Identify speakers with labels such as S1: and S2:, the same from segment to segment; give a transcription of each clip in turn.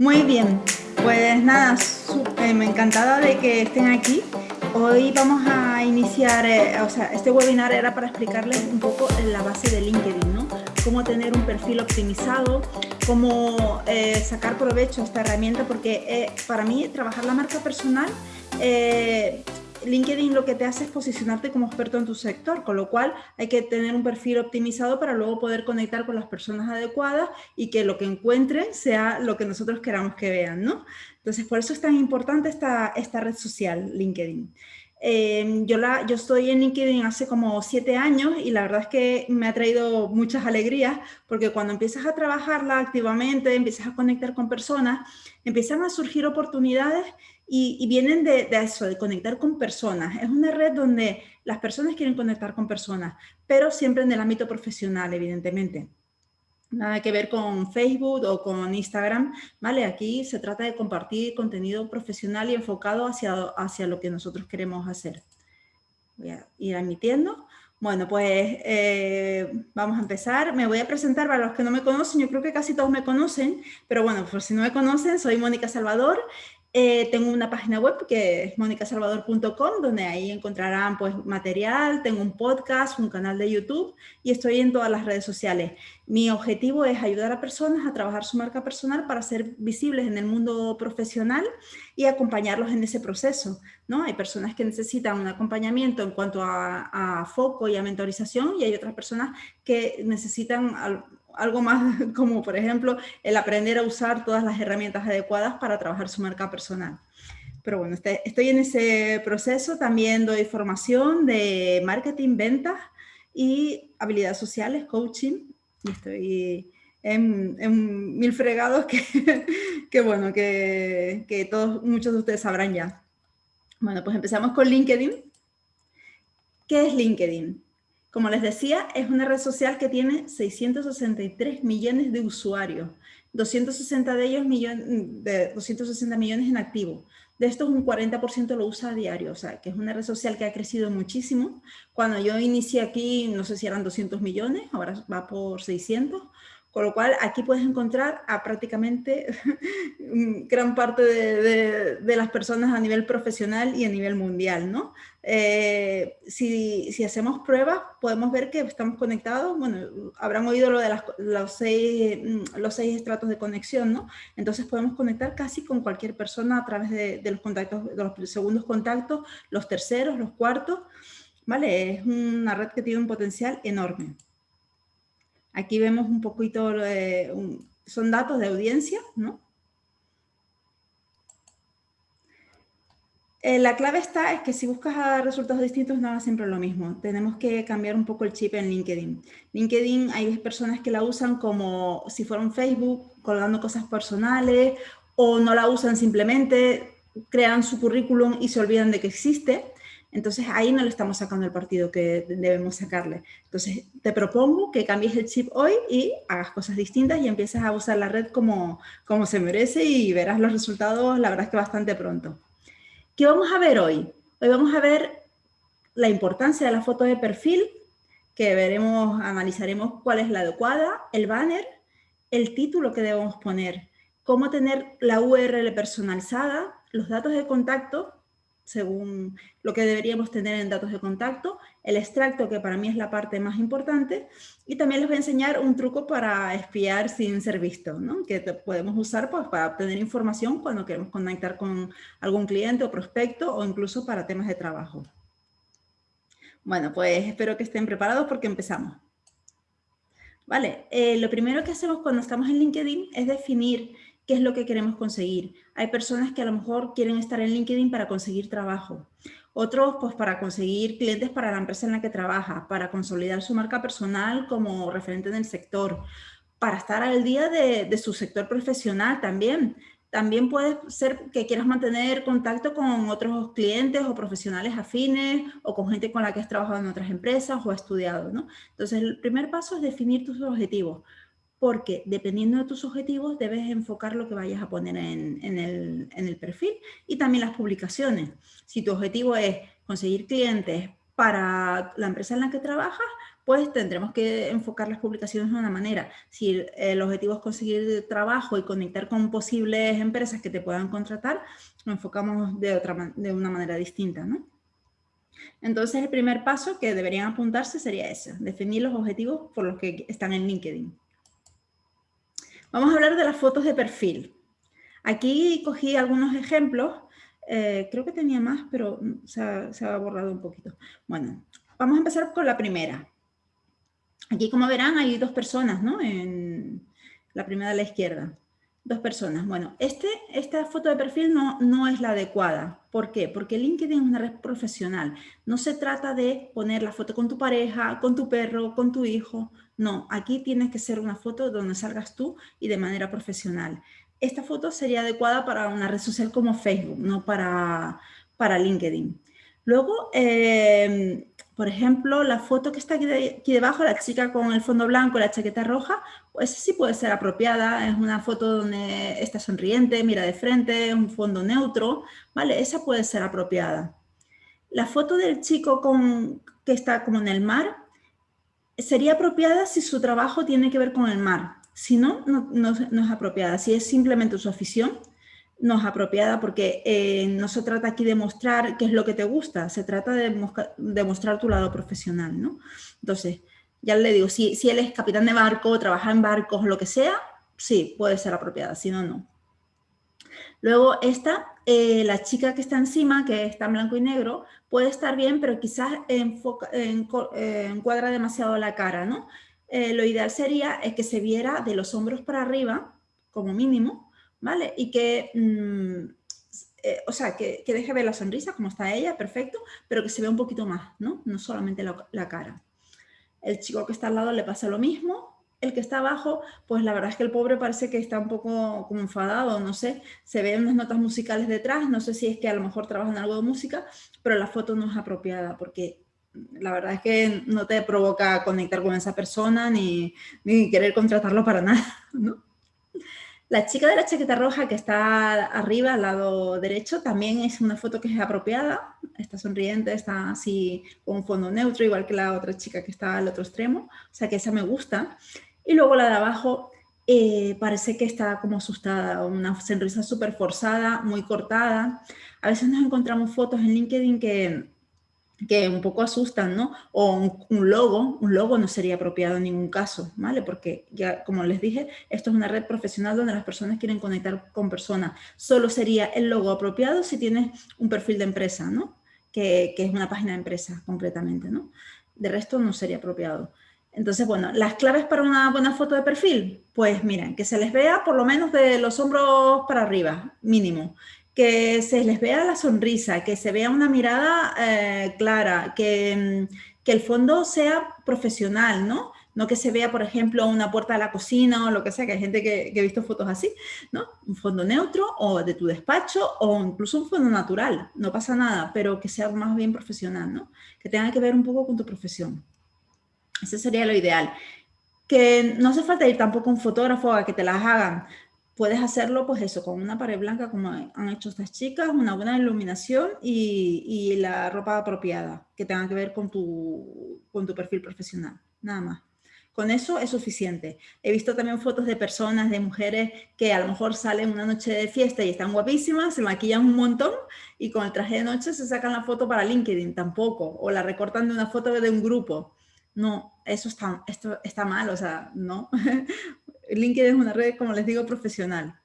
S1: Muy bien, pues nada, eh, me encantada de que estén aquí. Hoy vamos a iniciar, eh, o sea, este webinar era para explicarles un poco la base de LinkedIn, ¿no? Cómo tener un perfil optimizado, cómo eh, sacar provecho a esta herramienta, porque para mí trabajar la marca personal LinkedIn lo que te hace es posicionarte como experto en tu sector, con lo cual hay que tener un perfil optimizado para luego poder conectar con las personas adecuadas y que lo que encuentren sea lo que nosotros queramos que vean, ¿no? Entonces, por eso es tan importante esta, esta red social, LinkedIn. Eh, yo, la, yo estoy en LinkedIn hace como siete años y la verdad es que me ha traído muchas alegrías porque cuando empiezas a trabajarla activamente, empiezas a conectar con personas, empiezan a surgir oportunidades y, vienen de, eso, de conectar con personas. Es una red donde las personas quieren conectar con personas, pero siempre en el ámbito profesional, evidentemente. Nada que ver con Facebook o con Instagram, ¿vale? Aquí se trata de compartir contenido profesional y enfocado hacia, hacia lo que nosotros queremos hacer. Voy a ir admitiendo. Bueno, pues eh, vamos a empezar. Me voy a presentar para los que no me conocen. Yo creo que casi todos me conocen, pero bueno, por si no me conocen, soy Mónica Salvador. Eh, tengo una página web que es monicasalvador.com, donde ahí encontrarán pues, material, tengo un podcast, un canal de YouTube y estoy en todas las redes sociales. Mi objetivo es ayudar a personas a trabajar su marca personal para ser visibles en el mundo profesional y acompañarlos en ese proceso. ¿no? Hay personas que necesitan un acompañamiento en cuanto a, a foco y a mentorización y hay otras personas que necesitan algo más como, por ejemplo, el aprender a usar todas las herramientas adecuadas para trabajar su marca personal. Pero bueno, este, estoy en ese proceso, también doy formación de marketing, ventas y habilidades sociales, coaching, y estoy en, mil fregados que, que bueno, que, que todos, muchos de ustedes sabrán ya. Bueno, pues empezamos con LinkedIn. ¿Qué es LinkedIn? Como les decía, es una red social que tiene 663 millones de usuarios, 260 de ellos de 260 millones en activo. De estos un 40% lo usa a diario, o sea, que es una red social que ha crecido muchísimo. Cuando yo inicié aquí, no sé si eran 200 millones, ahora va por 600, con lo cual, aquí puedes encontrar a prácticamente gran parte de, las personas a nivel profesional y a nivel mundial, ¿no? Eh, si, hacemos pruebas, podemos ver que estamos conectados, bueno, habrán oído lo de los, seis, los seis estratos de conexión, ¿no? Entonces podemos conectar casi con cualquier persona a través de, los contactos, de los segundos contactos, los terceros, los cuartos, ¿vale? Es una red que tiene un potencial enorme. Aquí vemos un poquito, son datos de audiencia, ¿no? Eh, la clave está es que si buscas resultados distintos no va siempre lo mismo. Tenemos que cambiar un poco el chip en LinkedIn. LinkedIn hay personas que la usan como si fuera un Facebook, colgando cosas personales, o no la usan simplemente, crean su currículum y se olvidan de que existe. Entonces ahí no le estamos sacando el partido que debemos sacarle. Entonces te propongo que cambies el chip hoy y hagas cosas distintas y empieces a usar la red como, como se merece y verás los resultados, la verdad es que bastante pronto. ¿Qué vamos a ver hoy? Hoy vamos a ver la importancia de la foto de perfil, que veremos, analizaremos cuál es la adecuada, el banner, el título que debemos poner, cómo tener la URL personalizada, los datos de contacto según lo que deberíamos tener en datos de contacto, el extracto, que para mí es la parte más importante, y también les voy a enseñar un truco para espiar sin ser visto, ¿no? que podemos usar pues, para obtener información cuando queremos conectar con algún cliente o prospecto, o incluso para temas de trabajo. Bueno, pues espero que estén preparados porque empezamos. Vale, eh, lo primero que hacemos cuando estamos en LinkedIn es definir qué es lo que queremos conseguir. Hay personas que a lo mejor quieren estar en LinkedIn para conseguir trabajo. Otros, pues para conseguir clientes para la empresa en la que trabaja, para consolidar su marca personal como referente en el sector, para estar al día de, su sector profesional también. También puede ser que quieras mantener contacto con otros clientes o profesionales afines o con gente con la que has trabajado en otras empresas o estudiado. ¿no? Entonces, el primer paso es definir tus objetivos porque dependiendo de tus objetivos debes enfocar lo que vayas a poner en, el, perfil y también las publicaciones. Si tu objetivo es conseguir clientes para la empresa en la que trabajas, pues tendremos que enfocar las publicaciones de una manera. Si el objetivo es conseguir trabajo y conectar con posibles empresas que te puedan contratar, lo enfocamos de, de una manera distinta, ¿no? Entonces, el primer paso que deberían apuntarse sería ese, definir los objetivos por los que están en LinkedIn. Vamos a hablar de las fotos de perfil. Aquí cogí algunos ejemplos, eh, creo que tenía más, pero se ha, borrado un poquito. Bueno, vamos a empezar con la primera. Aquí, como verán, hay dos personas, ¿no? En la primera a la izquierda. Dos personas. Bueno, este, esta foto de perfil no, no es la adecuada. ¿Por qué? Porque LinkedIn es una red profesional. No se trata de poner la foto con tu pareja, con tu perro, con tu hijo. No, aquí tiene que ser una foto donde salgas tú y de manera profesional. Esta foto sería adecuada para una red social como Facebook, no para, para LinkedIn. Luego, eh, por ejemplo, la foto que está aquí, debajo, la chica con el fondo blanco y la chaqueta roja, pues sí puede ser apropiada. Es una foto donde está sonriente, mira de frente, un fondo neutro, ¿vale? Esa puede ser apropiada. La foto del chico con, que está como en el mar sería apropiada si su trabajo tiene que ver con el mar. Si no, no, es apropiada. Si es simplemente su afición, no es apropiada porque eh, no se trata aquí de mostrar qué es lo que te gusta, se trata de, mostrar tu lado profesional, ¿no? Entonces, ya le digo, si, si él es capitán de barco, trabaja en barcos, lo que sea, sí, puede ser apropiada, si no, no. Luego esta, eh, la chica que está encima, que está en blanco y negro, puede estar bien, pero quizás enfoca, eh, encuadra demasiado la cara, ¿no? lo ideal sería es que se viera de los hombros para arriba, como mínimo, ¿vale? Y que, mm, eh, o sea, que, deje ver la sonrisa como está ella, perfecto, pero que se vea un poquito más, ¿no? No solamente la, cara. El chico que está al lado le pasa lo mismo, el que está abajo, pues la verdad es que el pobre parece que está un poco como enfadado, no sé, se ven unas notas musicales detrás, no sé si es que a lo mejor trabajan algo de música, pero la foto no es apropiada porque la verdad es que no te provoca conectar con esa persona ni, ni querer contratarlo para nada, ¿no? La chica de la chaqueta roja que está arriba, al lado derecho, también es una foto que es apropiada. Está sonriente, está así con un fondo neutro, igual que la otra chica que está al otro extremo. O sea que esa me gusta. Y luego la de abajo eh, parece que está como asustada, una sonrisa súper forzada, muy cortada. A veces nos encontramos fotos en LinkedIn que que un poco asustan, ¿no? O un, logo, un logo no sería apropiado en ningún caso, ¿vale? Porque ya, como les dije, esto es una red profesional donde las personas quieren conectar con personas. Solo sería el logo apropiado si tienes un perfil de empresa, ¿no? Que, que es una página de empresa, concretamente, ¿no? De resto no sería apropiado. Entonces, bueno, las claves para una buena foto de perfil, pues miren, que se les vea por lo menos de los hombros para arriba, mínimo, que se les vea la sonrisa, que se vea una mirada eh, clara, que, mm, que, el fondo sea profesional, ¿no? No que se vea, por ejemplo, una puerta de la cocina o lo que sea, que hay gente que, que he visto fotos así, ¿no? Un fondo neutro o de tu despacho o incluso un fondo natural, no pasa nada, pero que sea más bien profesional, ¿no? Que tenga que ver un poco con tu profesión. Ese sería lo ideal. Que no hace falta ir tampoco un fotógrafo a que te las hagan, puedes hacerlo pues eso, con una pared blanca como han hecho estas chicas, una buena iluminación y, la ropa apropiada que tenga que ver con tu, con tu perfil profesional, nada más. Con eso es suficiente. He visto también fotos de personas, de mujeres que a lo mejor salen una noche de fiesta y están guapísimas, se maquillan un montón y con el traje de noche se sacan la foto para LinkedIn tampoco, o la recortan de una foto de un grupo. No, eso está, esto está mal, o sea, no. LinkedIn es una red, como les digo, profesional.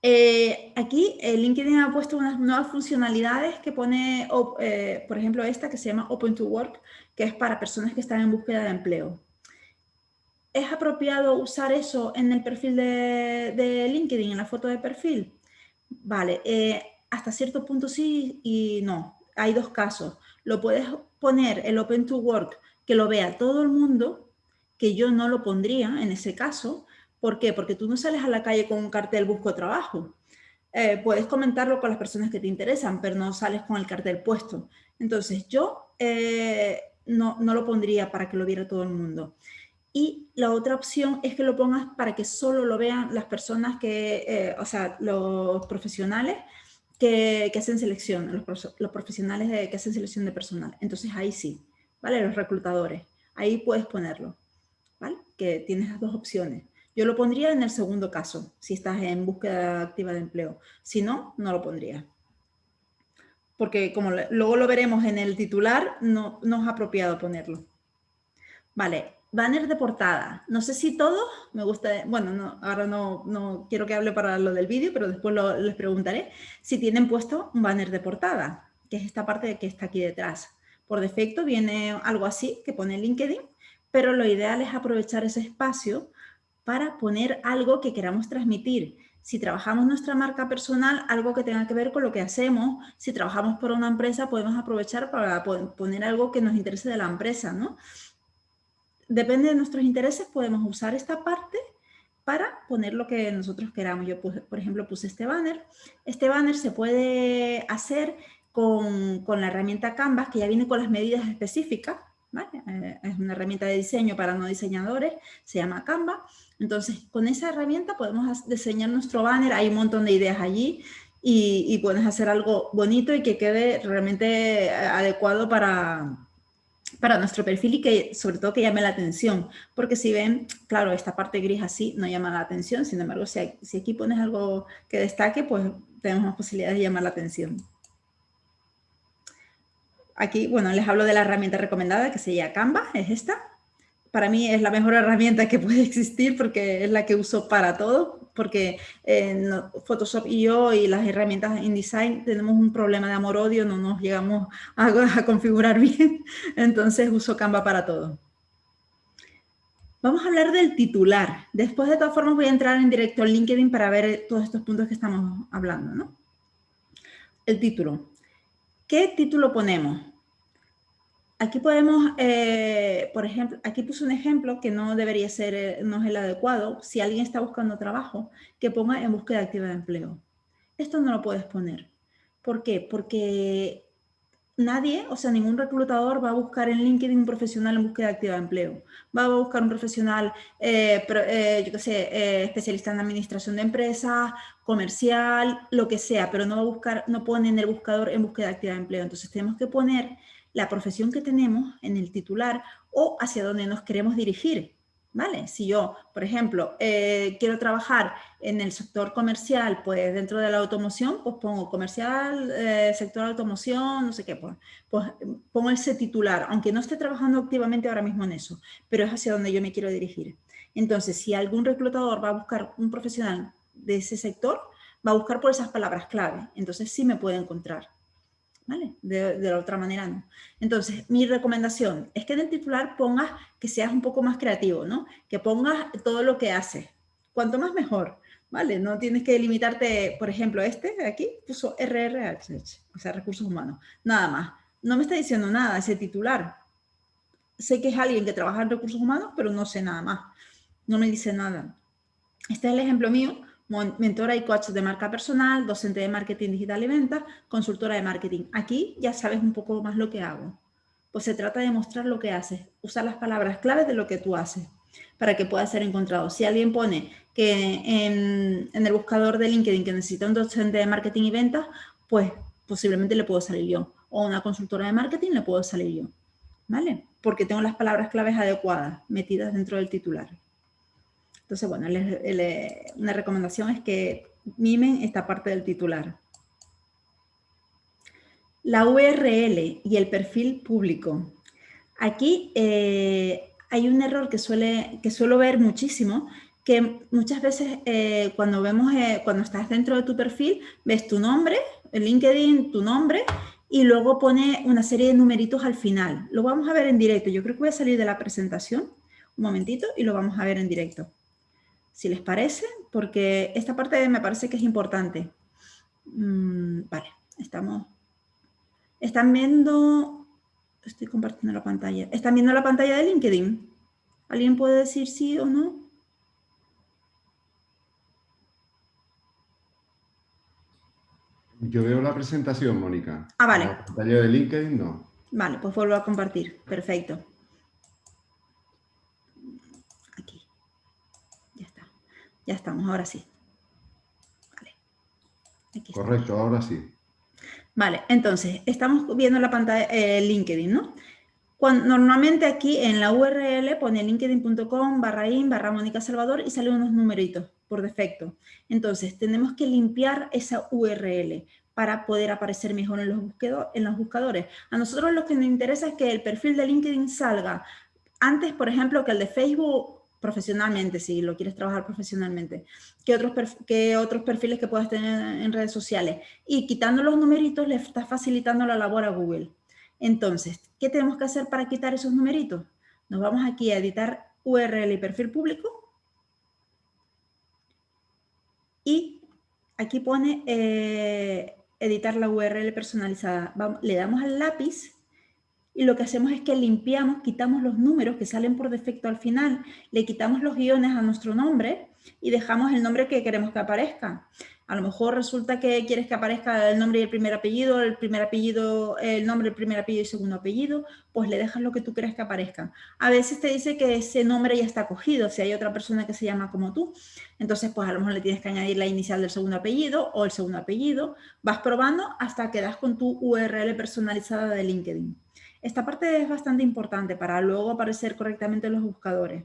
S1: Eh, aquí eh, LinkedIn ha puesto unas nuevas funcionalidades que pone, eh, por ejemplo, esta que se llama Open to Work, que es para personas que están en búsqueda de empleo. ¿Es apropiado usar eso en el perfil de, de LinkedIn, en la foto de perfil? Vale, hasta cierto punto sí y no. Hay dos casos. Lo puedes poner el Open to Work, que lo vea todo el mundo, que yo no lo pondría en ese caso. ¿Por qué? Porque tú no sales a la calle con un cartel busco trabajo. Eh, puedes comentarlo con las personas que te interesan, pero no sales con el cartel puesto. Entonces yo eh, no, no, lo pondría para que lo viera todo el mundo. Y la otra opción es que lo pongas para que solo lo vean las personas que, eh, o sea, los profesionales que, hacen selección, los, los profesionales de, que hacen selección de personal. Entonces ahí sí, ¿vale? Los reclutadores. Ahí puedes ponerlo, ¿vale? Que tienes las dos opciones. Yo lo pondría en el segundo caso, si estás en búsqueda activa de empleo. Si no, no lo pondría. Porque como luego lo veremos en el titular, no, no es apropiado ponerlo. Vale, banner de portada. No sé si todos, me gusta, bueno, no, ahora no, no quiero que hable para lo del vídeo, pero después les preguntaré si tienen puesto un banner de portada, que es esta parte que está aquí detrás. Por defecto viene algo así que pone LinkedIn, pero lo ideal es aprovechar ese espacio para poner algo que queramos transmitir. Si trabajamos nuestra marca personal, algo que tenga que ver con lo que hacemos. Si trabajamos por una empresa, podemos aprovechar para poner algo que nos interese de la empresa, ¿no? Depende de nuestros intereses, podemos usar esta parte para poner lo que nosotros queramos. Yo, por ejemplo, puse este banner. Este banner se puede hacer con, la herramienta Canvas, que ya viene con las medidas específicas. Eh, es una herramienta de diseño para no diseñadores, se llama Canva. Entonces, con esa herramienta podemos diseñar nuestro banner. Hay un montón de ideas allí y, y puedes hacer algo bonito y que quede realmente eh, adecuado para, para nuestro perfil y que sobre todo que llame la atención, porque si ven, claro, esta parte gris así no llama la atención, sin embargo, si, aquí pones algo que destaque, pues tenemos más posibilidades de llamar la atención. Aquí, bueno, les hablo de la herramienta recomendada que se llama Canva, es esta. Para mí es la mejor herramienta que puede existir porque es la que uso para todo, porque en Photoshop y yo y las herramientas InDesign tenemos un problema de amor-odio, no nos llegamos a, configurar bien, entonces uso Canva para todo. Vamos a hablar del titular. Después, de todas formas, voy a entrar en directo al LinkedIn para ver todos estos puntos que estamos hablando. ¿no? El título. ¿Qué título ponemos? Aquí podemos, eh, por ejemplo, aquí puse un ejemplo que no debería ser, eh, no es el adecuado. Si alguien está buscando trabajo, que ponga en búsqueda activa de empleo. Esto no lo puedes poner. ¿Por qué? Porque nadie, o sea, ningún reclutador va a buscar en LinkedIn un profesional en búsqueda activa de empleo. Va a buscar un profesional, eh, yo qué sé, especialista en administración de empresas, comercial, lo que sea, pero no va a buscar, no pone en el buscador en búsqueda activa de empleo. Entonces tenemos que poner la profesión que tenemos en el titular o hacia dónde nos queremos dirigir. ¿Vale? Si yo, por ejemplo, eh, quiero trabajar en el sector comercial, pues dentro de la automoción, pues pongo comercial, eh, sector automoción, no sé qué, pues, pues pongo ese titular, aunque no esté trabajando activamente ahora mismo en eso, pero es hacia donde yo me quiero dirigir. Entonces, si algún reclutador va a buscar un profesional de ese sector, va a buscar por esas palabras clave, entonces sí me puede encontrar. ¿Vale? De, la otra manera no. Entonces, mi recomendación es que en el titular pongas que seas un poco más creativo, ¿no? Que pongas todo lo que haces. Cuanto más mejor, ¿vale? No tienes que limitarte, por ejemplo, este de aquí puso RRH, o sea, recursos humanos, nada más. No me está diciendo nada ese titular. Sé que es alguien que trabaja en recursos humanos, pero no sé nada más. No me dice nada. Este es el ejemplo mío mentora y coach de marca personal, docente de marketing digital y ventas, consultora de marketing. Aquí ya sabes un poco más lo que hago. Pues se trata de mostrar lo que haces, usar las palabras claves de lo que tú haces para que pueda ser encontrado. Si alguien pone que en, el buscador de LinkedIn que necesita un docente de marketing y ventas, pues posiblemente le puedo salir yo. O una consultora de marketing le puedo salir yo. ¿Vale? Porque tengo las palabras claves adecuadas metidas dentro del titular. Entonces, bueno, una recomendación es que mimen esta parte del titular. La URL y el perfil público. Aquí eh, hay un error que, suele, que suelo ver muchísimo, que muchas veces eh, cuando vemos, eh, cuando estás dentro de tu perfil, ves tu nombre, el LinkedIn, tu nombre, y luego pone una serie de numeritos al final. Lo vamos a ver en directo. Yo creo que voy a salir de la presentación un momentito y lo vamos a ver en directo si les parece, porque esta parte me parece que es importante. Mm, vale, estamos... ¿Están viendo...? Estoy compartiendo la pantalla. ¿Están viendo la pantalla de LinkedIn? ¿Alguien puede decir sí o no?
S2: Yo veo la presentación, Mónica.
S1: Ah, vale.
S2: La pantalla de LinkedIn no.
S1: Vale, pues vuelvo a compartir. Perfecto. Ya estamos, ahora sí.
S2: Correcto, ahora sí.
S1: Vale, entonces, estamos viendo la pantalla eh, LinkedIn, ¿no? normalmente aquí en la URL pone linkedin.com barra in barra Mónica Salvador y salen unos numeritos por defecto. Entonces, tenemos que limpiar esa URL para poder aparecer mejor en los, en los buscadores. A nosotros lo que nos interesa es que el perfil de LinkedIn salga antes, por ejemplo, que el de Facebook profesionalmente, si lo quieres trabajar profesionalmente, que otros, que otros perfiles que puedas tener en redes sociales. Y quitando los numeritos le estás facilitando la labor a Google. Entonces, ¿qué tenemos que hacer para quitar esos numeritos? Nos vamos aquí a editar URL y perfil público. Y aquí pone eh, editar la URL personalizada. le damos al lápiz y lo que hacemos es que limpiamos, quitamos los números que salen por defecto al final, le quitamos los guiones a nuestro nombre y dejamos el nombre que queremos que aparezca. A lo mejor resulta que quieres que aparezca el nombre y el primer apellido, el primer apellido, el nombre, el primer apellido y segundo apellido, pues le dejas lo que tú quieres que aparezca. A veces te dice que ese nombre ya está cogido, si hay otra persona que se llama como tú. Entonces, pues a lo mejor le tienes que añadir la inicial del segundo apellido o el segundo apellido. Vas probando hasta que das con tu URL personalizada de LinkedIn. Esta parte es bastante importante para luego aparecer correctamente en los buscadores.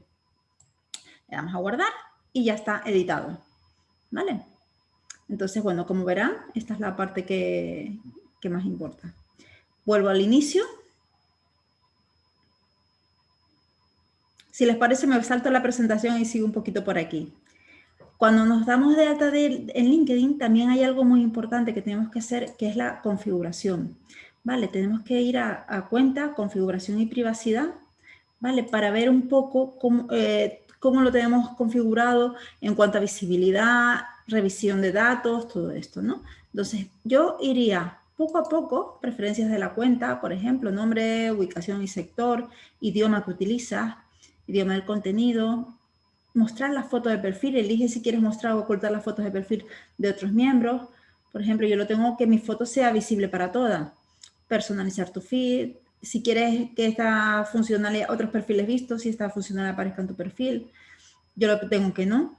S1: Le damos a guardar y ya está editado. ¿Vale? Entonces, bueno, como verán, esta es la parte que, más importa. Vuelvo al inicio. Si les parece, me salto la presentación y sigo un poquito por aquí. Cuando nos damos de alta en LinkedIn, también hay algo muy importante que tenemos que hacer, que es la configuración. ¿Vale? Tenemos que ir a, cuenta, configuración y privacidad, ¿vale? Para ver un poco eh, cómo, lo tenemos configurado en cuanto a visibilidad, revisión de datos, todo esto, ¿no? Entonces, yo iría poco a poco, preferencias de la cuenta, por ejemplo, nombre, ubicación y sector, idioma que utilizas, idioma del contenido, mostrar la foto de perfil, elige si quieres mostrar o ocultar las fotos de perfil de otros miembros. Por ejemplo, yo lo tengo que mi foto sea visible para todas personalizar tu feed, si quieres que esta funcionalidad, otros perfiles vistos, si esta funcionalidad aparezca en tu perfil. Yo lo tengo que no.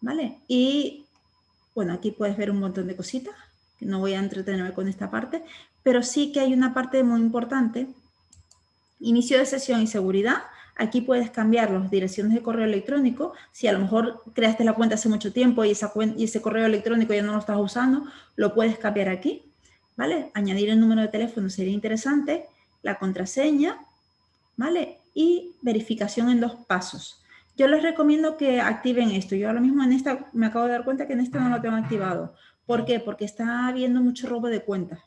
S1: ¿Vale? Y bueno, aquí puedes ver un montón de cositas, no voy a entretenerme con esta parte, pero sí que hay una parte muy importante. Inicio de sesión y seguridad. Aquí puedes cambiar las direcciones de correo electrónico. Si a lo mejor creaste la cuenta hace mucho tiempo y, esa y ese correo electrónico ya no lo estás usando, lo puedes cambiar aquí. ¿Vale? Añadir el número de teléfono sería interesante, la contraseña, ¿vale? Y verificación en dos pasos. Yo les recomiendo que activen esto. Yo ahora mismo en esta, me acabo de dar cuenta que en esta no lo tengo activado. ¿Por qué? Porque está habiendo mucho robo de cuentas.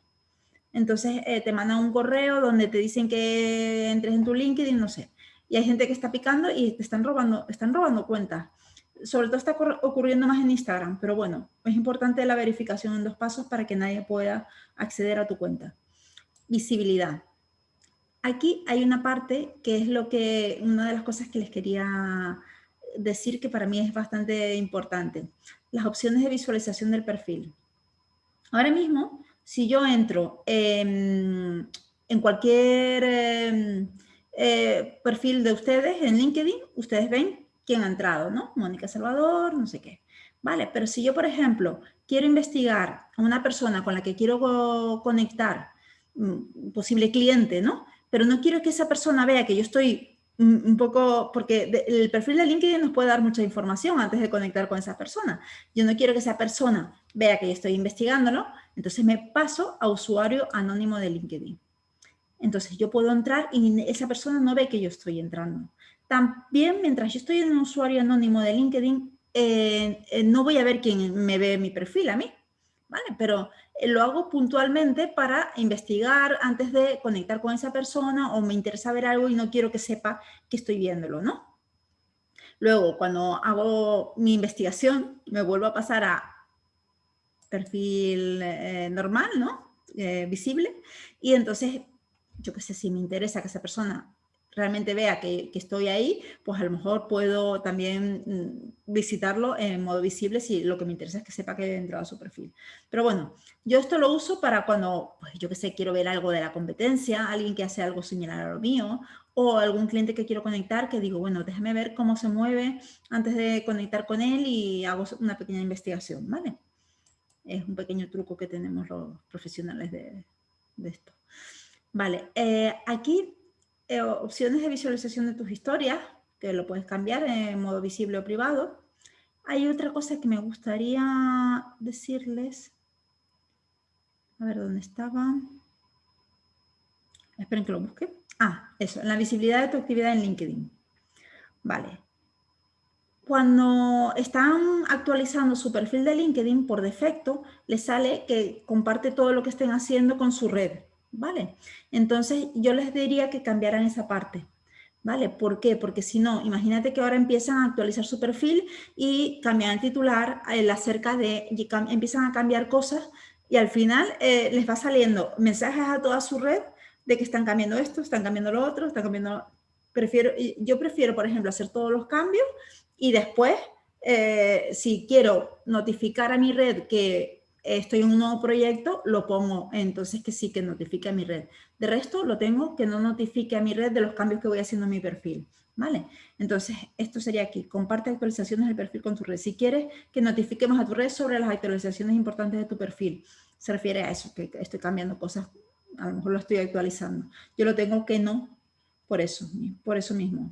S1: Entonces eh, te mandan un correo donde te dicen que entres en tu LinkedIn, no sé. Y hay gente que está picando y te están robando, están robando cuentas sobre todo está ocurriendo más en Instagram, pero bueno, es importante la verificación en dos pasos para que nadie pueda acceder a tu cuenta. Visibilidad. Aquí hay una parte que es lo que, una de las cosas que les quería decir que para mí es bastante importante. Las opciones de visualización del perfil. Ahora mismo, si yo entro en, cualquier em, eh, perfil de ustedes en LinkedIn, ustedes ven quién ha entrado, ¿no? Mónica Salvador, no sé qué. Vale, pero si yo, por ejemplo, quiero investigar a una persona con la que quiero conectar, un posible cliente, ¿no? Pero no quiero que esa persona vea que yo estoy un poco, porque el perfil de LinkedIn nos puede dar mucha información antes de conectar con esa persona. Yo no quiero que esa persona vea que yo estoy investigándolo, entonces me paso a usuario anónimo de LinkedIn. Entonces yo puedo entrar y esa persona no ve que yo estoy entrando. También, mientras yo estoy en un usuario anónimo de LinkedIn, eh, eh, no voy a ver quién me ve mi perfil a mí, ¿vale? Pero eh, lo hago puntualmente para investigar antes de conectar con esa persona o me interesa ver algo y no quiero que sepa que estoy viéndolo, ¿no? Luego, cuando hago mi investigación, me vuelvo a pasar a perfil normal, ¿no? visible. Y entonces, yo qué sé, si me interesa que esa persona realmente vea que, estoy ahí, pues a lo mejor puedo también mm, visitarlo en modo visible si lo que me interesa es que sepa que he entrado a su perfil. Pero bueno, yo esto lo uso para cuando, pues yo que sé, quiero ver algo de la competencia, alguien que hace algo similar a lo mío, o algún cliente que quiero conectar que digo, bueno, déjame ver cómo se mueve antes de conectar con él y hago una pequeña investigación, ¿vale? Es un pequeño truco que tenemos los profesionales de, esto. Vale, eh, aquí eh, opciones de visualización de tus historias, que lo puedes cambiar en modo visible o privado. Hay otra cosa que me gustaría decirles. A ver, ¿dónde estaba? Esperen que lo busque. Ah, eso, en la visibilidad de tu actividad en LinkedIn. Vale. Cuando están actualizando su perfil de LinkedIn, por defecto, les sale que comparte todo lo que estén haciendo con su red, ¿vale? Entonces, yo les diría que cambiaran esa parte, ¿vale? ¿Por qué? Porque si no, imagínate que ahora empiezan a actualizar su perfil y cambian el titular el acerca de, empiezan a cambiar cosas y al final eh, les va saliendo mensajes a toda su red de que están cambiando esto, están cambiando lo otro, están cambiando... Prefiero, yo prefiero, por ejemplo, hacer todos los cambios y después, eh, si quiero notificar a mi red que estoy en un nuevo proyecto, lo pongo entonces que sí que notifique a mi red. De resto, lo tengo que no notifique a mi red de los cambios que voy haciendo en mi perfil. ¿Vale? Entonces, esto sería aquí. Comparte actualizaciones del perfil con tu red. Si quieres que notifiquemos a tu red sobre las actualizaciones importantes de tu perfil, se refiere a eso, que estoy cambiando cosas, a lo mejor lo estoy actualizando. Yo lo tengo que no, por eso, por eso mismo.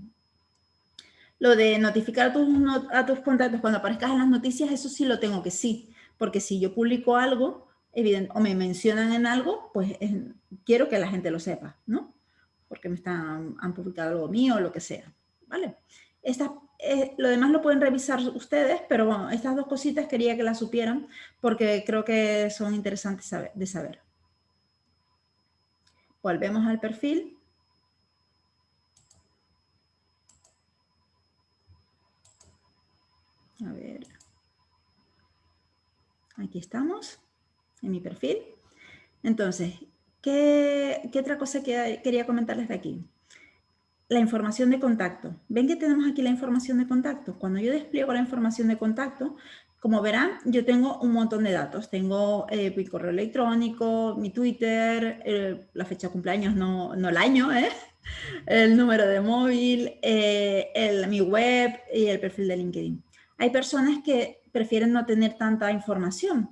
S1: Lo de notificar a tus, a tus contactos cuando aparezcas en las noticias, eso sí lo tengo que sí, porque si yo publico algo, o me mencionan en algo, pues quiero que la gente lo sepa, ¿no? Porque me están, han publicado algo mío o lo que sea, ¿vale? Eh, lo demás lo pueden revisar ustedes, pero bueno, estas dos cositas quería que las supieran porque creo que son interesantes de saber. Volvemos al perfil. A ver. Aquí estamos, en mi perfil. Entonces, ¿qué, otra cosa que quería comentarles de aquí? La información de contacto. ¿Ven que tenemos aquí la información de contacto? Cuando yo despliego la información de contacto, como verán, yo tengo un montón de datos. Tengo eh, mi correo electrónico, mi Twitter, eh, la fecha de cumpleaños, no, no el año, ¿eh? el número de móvil, el, mi web y el perfil de LinkedIn. Hay personas que prefieren no tener tanta información.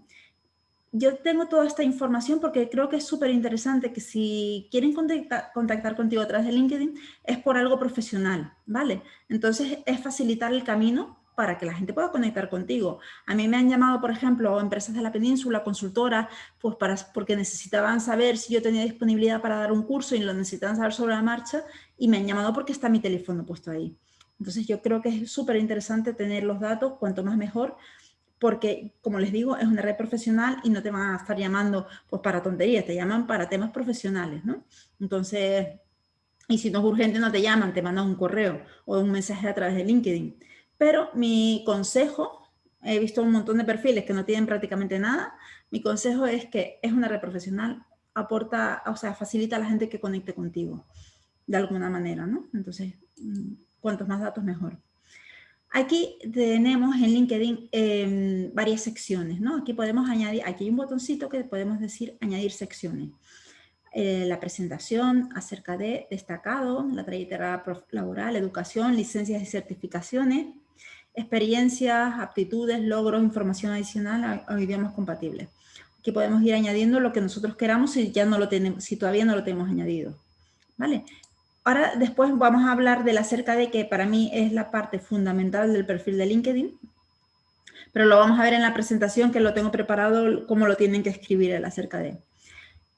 S1: Yo tengo toda esta información porque creo que es súper interesante que si quieren contactar, contigo a través de LinkedIn es por algo profesional, ¿vale? Entonces es facilitar el camino para que la gente pueda conectar contigo. A mí me han llamado, por ejemplo, empresas de la península, consultoras, pues para, porque necesitaban saber si yo tenía disponibilidad para dar un curso y lo necesitaban saber sobre la marcha y me han llamado porque está mi teléfono puesto ahí. Entonces yo creo que es súper interesante tener los datos, cuanto más mejor, porque como les digo, es una red profesional y no te van a estar llamando pues para tonterías, te llaman para temas profesionales, ¿no? Entonces, y si no es urgente no te llaman, te mandan un correo o un mensaje a través de LinkedIn. Pero mi consejo, he visto un montón de perfiles que no tienen prácticamente nada, mi consejo es que es una red profesional, aporta, o sea, facilita a la gente que conecte contigo, de alguna manera, ¿no? Entonces, mm, cuantos más datos mejor. Aquí tenemos en LinkedIn em, varias secciones, ¿no? Aquí podemos añadir, aquí hay un botoncito que podemos decir añadir secciones. Eh, la presentación acerca de destacado, la trayectoria laboral, educación, licencias y certificaciones, experiencias, aptitudes, logros, información adicional a, idiomas compatibles. Aquí podemos ir añadiendo lo que nosotros queramos si, ya no lo tenemos, si todavía no lo tenemos añadido. ¿Vale? Ahora después vamos a hablar de la acerca de que para mí es la parte fundamental del perfil de LinkedIn, pero lo vamos a ver en la presentación que lo tengo preparado, cómo lo tienen que escribir el acerca de.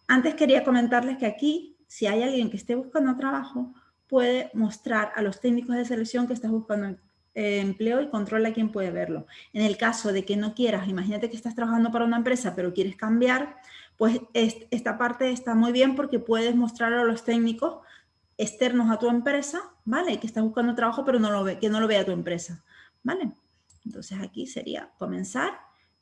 S1: Antes quería comentarles que aquí, si hay alguien que esté buscando trabajo, puede mostrar a los técnicos de selección que estás buscando eh, empleo y controla quién puede verlo. En el caso de que no quieras, imagínate que estás trabajando para una empresa pero quieres cambiar, pues esta parte está muy bien porque puedes mostrar a los técnicos externos a tu empresa, ¿vale? Que estás buscando trabajo pero no lo ve, que no lo vea tu empresa, ¿vale? Entonces aquí sería comenzar,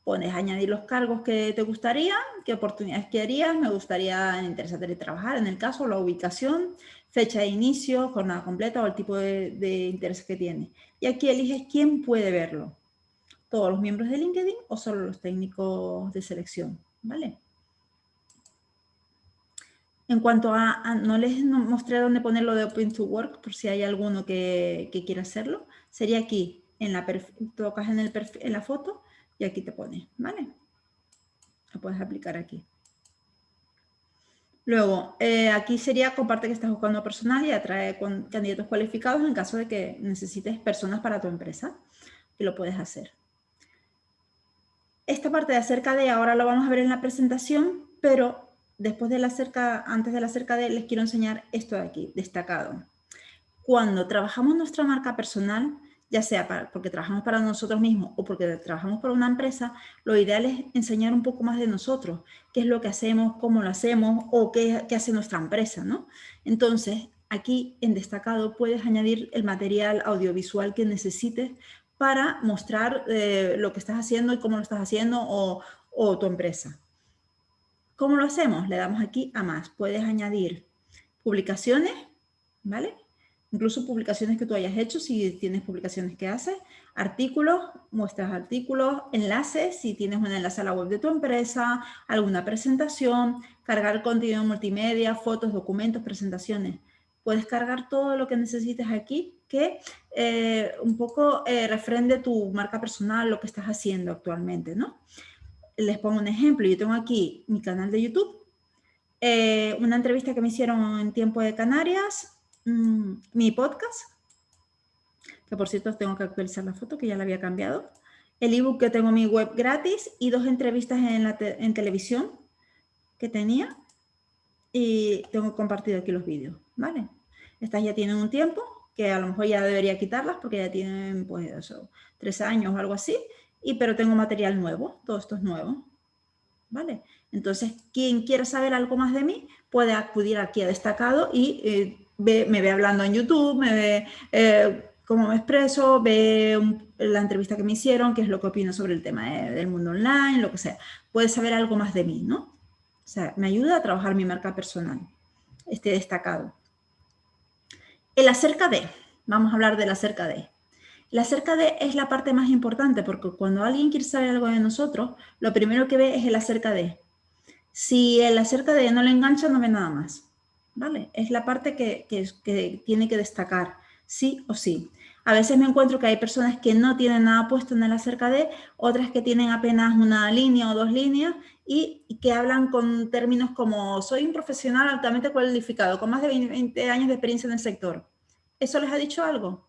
S1: pones añadir los cargos que te gustaría, qué oportunidades querías, me gustaría interesarte trabajar, en el caso, la ubicación, fecha de inicio, jornada completa o el tipo de, de interés que tiene. Y aquí eliges quién puede verlo, todos los miembros de LinkedIn o solo los técnicos de selección, ¿vale? En cuanto a, no les mostré dónde ponerlo de Open to Work, por si hay alguno que, quiera hacerlo, sería aquí, en la tocas en, la foto y aquí te pone, ¿vale? Lo puedes aplicar aquí. Luego, eh, aquí sería comparte que estás buscando personal y atrae con candidatos cualificados en caso de que necesites personas para tu empresa, que lo puedes hacer. Esta parte de acerca de, ahora lo vamos a ver en la presentación, pero después de la cerca, antes de la acerca de, les quiero enseñar esto de aquí, destacado. Cuando trabajamos nuestra marca personal, ya sea porque trabajamos para nosotros mismos o porque trabajamos para una empresa, lo ideal es enseñar un poco más de nosotros, qué es lo que hacemos, cómo lo hacemos o qué, hace nuestra empresa, ¿no? Entonces, aquí en destacado puedes añadir el material audiovisual que necesites para mostrar eh, lo que estás haciendo y cómo lo estás haciendo o, o tu empresa. ¿Cómo lo hacemos? Le damos aquí a más. Puedes añadir publicaciones, ¿vale? incluso publicaciones que tú hayas hecho, si tienes publicaciones que haces, artículos, muestras artículos, enlaces, si tienes un enlace a la web de tu empresa, alguna presentación, cargar contenido multimedia, fotos, documentos, presentaciones. Puedes cargar todo lo que necesites aquí que eh, un poco eh, refrende tu marca personal, lo que estás haciendo actualmente, ¿no? Les pongo un ejemplo. Yo tengo aquí mi canal de YouTube, eh, una entrevista que me hicieron en Tiempo de Canarias, Mm, mi podcast, que por cierto tengo que actualizar la foto que ya la había cambiado, el ebook que tengo en mi web gratis y dos entrevistas en, la en televisión que tenía y tengo compartido aquí los vídeos, ¿vale? Estas ya tienen un tiempo, que a lo mejor ya debería quitarlas porque ya tienen pues eso, tres años o algo así, y, pero tengo material nuevo, todo esto es nuevo, ¿vale? Entonces, quien quiera saber algo más de mí puede acudir aquí a destacado y eh, me ve hablando en YouTube, me ve eh, cómo me expreso, ve la entrevista que me hicieron, qué es lo que opino sobre el tema del mundo online, lo que sea. Puedes saber algo más de mí, ¿no? O sea, me ayuda a trabajar mi marca personal, este destacado. El acerca de, vamos a hablar del acerca de. El acerca de es la parte más importante porque cuando alguien quiere saber algo de nosotros, lo primero que ve es el acerca de. Si el acerca de no le engancha, no ve nada más. ¿vale? Es la parte que, tiene que destacar, sí o sí. A veces me encuentro que hay personas que no tienen nada puesto en el acerca de, otras que tienen apenas una línea o dos líneas y, que hablan con términos como soy un profesional altamente cualificado, con más de 20 años de experiencia en el sector. ¿Eso les ha dicho algo?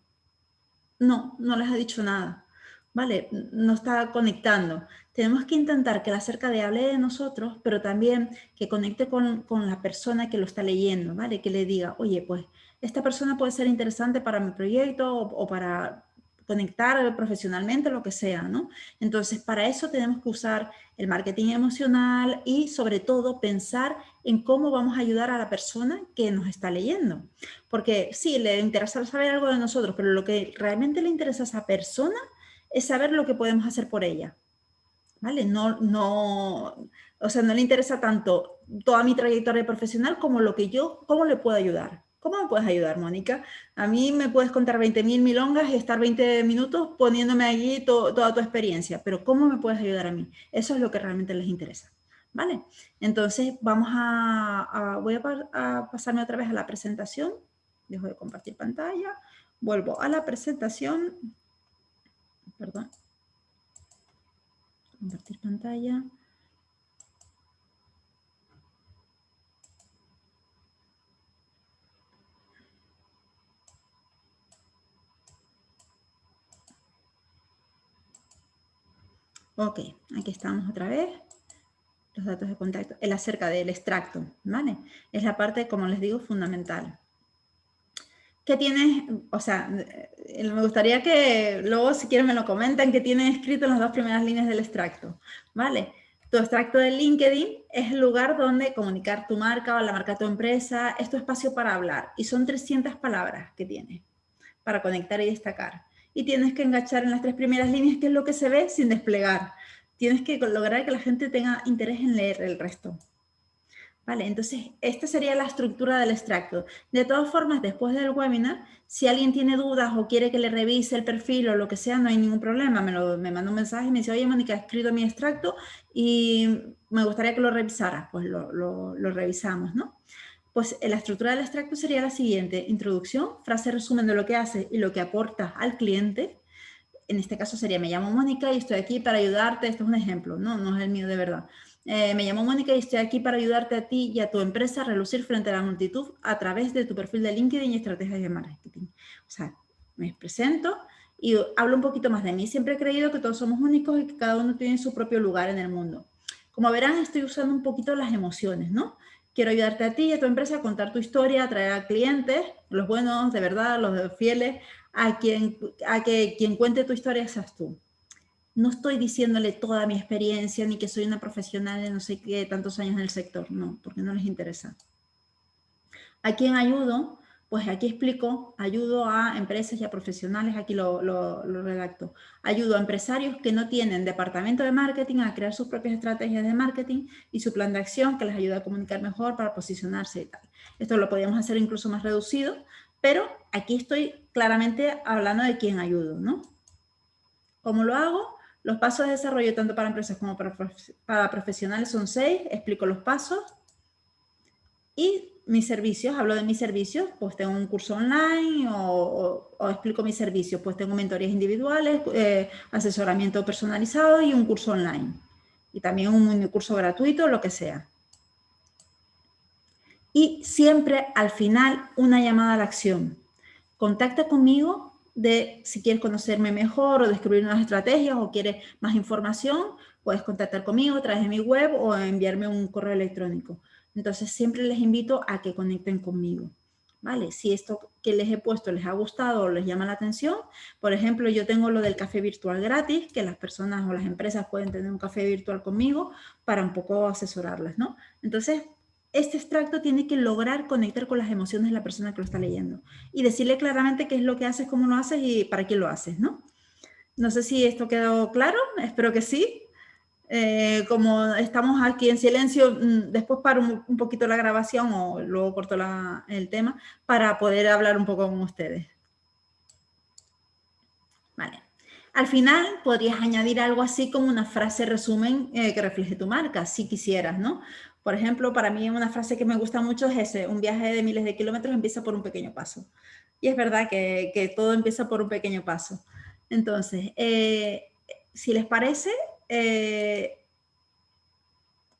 S1: No, no les ha dicho nada. ¿vale? No está conectando. Tenemos que intentar que la acerca de hable de nosotros, pero también que conecte con, la persona que lo está leyendo, ¿vale? Que le diga, oye, pues esta persona puede ser interesante para mi proyecto o, para conectar profesionalmente, lo que sea, ¿no? Entonces, para eso tenemos que usar el marketing emocional y sobre todo pensar en cómo vamos a ayudar a la persona que nos está leyendo. Porque sí, le interesa saber algo de nosotros, pero lo que realmente le interesa a esa persona es saber lo que podemos hacer por ella. ¿Vale? No, no, o sea, no le interesa tanto toda mi trayectoria profesional como lo que yo, cómo le puedo ayudar. ¿Cómo me puedes ayudar, Mónica? A mí me puedes contar 20.000 milongas y estar 20 minutos poniéndome allí toda tu experiencia, pero ¿cómo me puedes ayudar a mí? Eso es lo que realmente les interesa. ¿Vale? Entonces, vamos a, voy a, a pasarme otra vez a la presentación. Dejo de compartir pantalla. Vuelvo a la presentación perdón. Compartir pantalla. Ok, aquí estamos otra vez. Los datos de contacto. El acerca del extracto, ¿vale? Es la parte, como les digo, fundamental. ¿Qué tienes? O sea, eh, me gustaría que luego, si quieren, me lo comenten, qué tienes escrito en las dos primeras líneas del extracto, ¿vale? Tu extracto de LinkedIn es el lugar donde comunicar tu marca o la marca de tu empresa, es tu espacio para hablar y son 300 palabras que tienes para conectar y destacar. Y tienes que enganchar en las tres primeras líneas, que es lo que se ve sin desplegar. Tienes que lograr que la gente tenga interés en leer el resto. Vale, entonces esta sería la estructura del extracto. De todas formas, después del webinar, si alguien tiene dudas o quiere que le revise el perfil o lo que sea, no hay ningún problema. Me, lo, me manda un mensaje y me dice, oye, Mónica, he escrito mi extracto y me gustaría que lo revisara. Pues lo, lo, lo revisamos, ¿no? Pues la estructura del extracto sería la siguiente. Introducción, frase resumen de lo que hace y lo que aporta al cliente. En este caso sería, me llamo Mónica y estoy aquí para ayudarte. Esto es un ejemplo, no, no es el mío de verdad. Eh, me llamo Mónica y estoy aquí para ayudarte a ti y a tu empresa a relucir frente a la multitud a través de tu perfil de LinkedIn y estrategias de marketing. O sea, me presento y hablo un poquito más de mí. Siempre he creído que todos somos únicos y que cada uno tiene su propio lugar en el mundo. Como verán, estoy usando un poquito las emociones, ¿no? Quiero ayudarte a ti y a tu empresa a contar tu historia, a atraer a clientes, los buenos, de verdad, los fieles, a, a que quien cuente tu historia seas tú. No estoy diciéndole toda mi experiencia ni que soy una profesional de no sé qué tantos años en el sector, no, porque no les interesa. ¿A quién ayudo? Pues aquí explico, ayudo a empresas y a profesionales, aquí lo, redacto. Ayudo a empresarios que no tienen departamento de marketing a crear sus propias estrategias de marketing y su plan de acción que les ayuda a comunicar mejor para posicionarse y tal. Esto lo podríamos hacer incluso más reducido, pero aquí estoy claramente hablando de quién ayudo, ¿no? ¿Cómo lo hago? Los pasos de desarrollo tanto para empresas como para, para profesionales son seis, explico los pasos. Y mis servicios, hablo de mis servicios, pues tengo un curso online o, explico mis servicios, pues tengo mentorías individuales, eh, asesoramiento personalizado y un curso online. Y también un curso gratuito, lo que sea. Y siempre al final una llamada a la acción. Contacta conmigo de si quieres conocerme mejor o descubrir nuevas estrategias o quieres más información, puedes contactar conmigo a través de mi web o enviarme un correo electrónico. Entonces siempre les invito a que conecten conmigo. ¿Vale? Si esto que les he puesto les ha gustado o les llama la atención, por ejemplo, yo tengo lo del café virtual gratis, que las personas o las empresas pueden tener un café virtual conmigo para un poco asesorarlas, ¿no? Entonces, este extracto tiene que lograr conectar con las emociones de la persona que lo está leyendo y decirle claramente qué es lo que haces, cómo lo haces y para quién lo haces, ¿no? No sé si esto quedó claro, espero que sí. Eh, como estamos aquí en silencio, mm, después paro un, poquito la grabación o luego corto el tema para poder hablar un poco con ustedes. Vale. Al final podrías añadir algo así como una frase resumen eh, que refleje tu marca, si quisieras, ¿no? Por ejemplo, para mí una frase que me gusta mucho es ese, un viaje de miles de kilómetros empieza por un pequeño paso. Y es verdad que, todo empieza por un pequeño paso. Entonces, eh, si les parece, eh,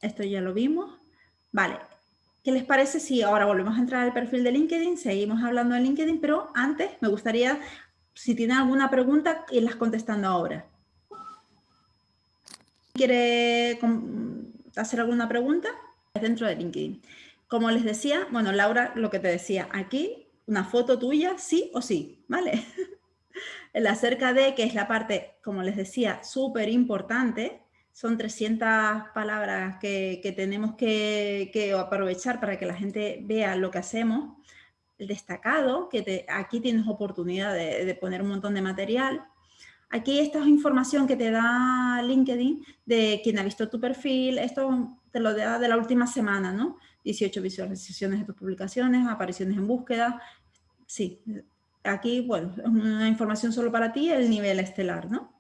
S1: esto ya lo vimos. Vale, ¿qué les parece si ahora volvemos a entrar al perfil de LinkedIn? Seguimos hablando de LinkedIn, pero antes me gustaría, si tienen alguna pregunta, irlas contestando ahora. ¿Quiere hacer alguna pregunta? Dentro de LinkedIn. Como les decía, bueno, Laura, lo que te decía, aquí una foto tuya, sí o sí, ¿vale? el acerca de, que es la parte, como les decía, súper importante, son 300 palabras que, tenemos que, aprovechar para que la gente vea lo que hacemos. El destacado, que aquí tienes oportunidad de, poner un montón de material. Aquí esta es información que te da LinkedIn de quien ha visto tu perfil. Esto te lo da de la última semana, ¿no? 18 visualizaciones de tus publicaciones, apariciones en búsqueda. Sí, aquí, bueno, una información solo para ti, el nivel estelar, ¿no?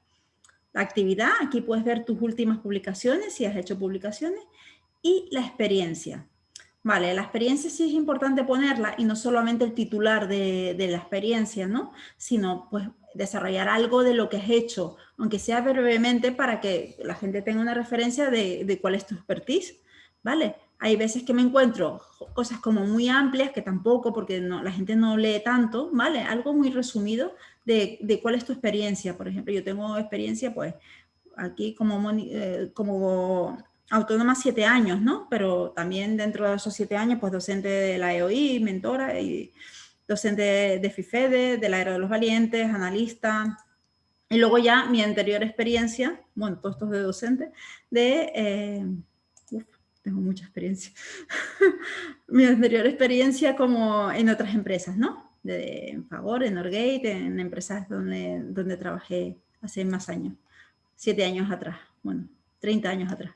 S1: La actividad, aquí puedes ver tus últimas publicaciones, si has hecho publicaciones, y la experiencia. Vale, la experiencia sí es importante ponerla y no solamente el titular de, la experiencia, ¿no? Sino pues desarrollar algo de lo que has hecho, aunque sea brevemente para que la gente tenga una referencia de, de cuál es tu expertise, ¿vale? Hay veces que me encuentro cosas como muy amplias, que tampoco, porque no, la gente no lee tanto, ¿vale? Algo muy resumido de, de, cuál es tu experiencia. Por ejemplo, yo tengo experiencia, pues, aquí como, eh, como autónoma siete años, ¿no? Pero también dentro de esos siete años, pues, docente de la EOI, mentora y docente de FIFEDE, de la Era de los Valientes, analista. Y luego ya mi anterior experiencia, bueno, todo esto es de docente, de... Eh, tengo mucha experiencia. Mi anterior experiencia como en otras empresas, ¿no? En Favor, en Norgate, en empresas donde, donde trabajé hace más años, siete años atrás, bueno, 30 años atrás.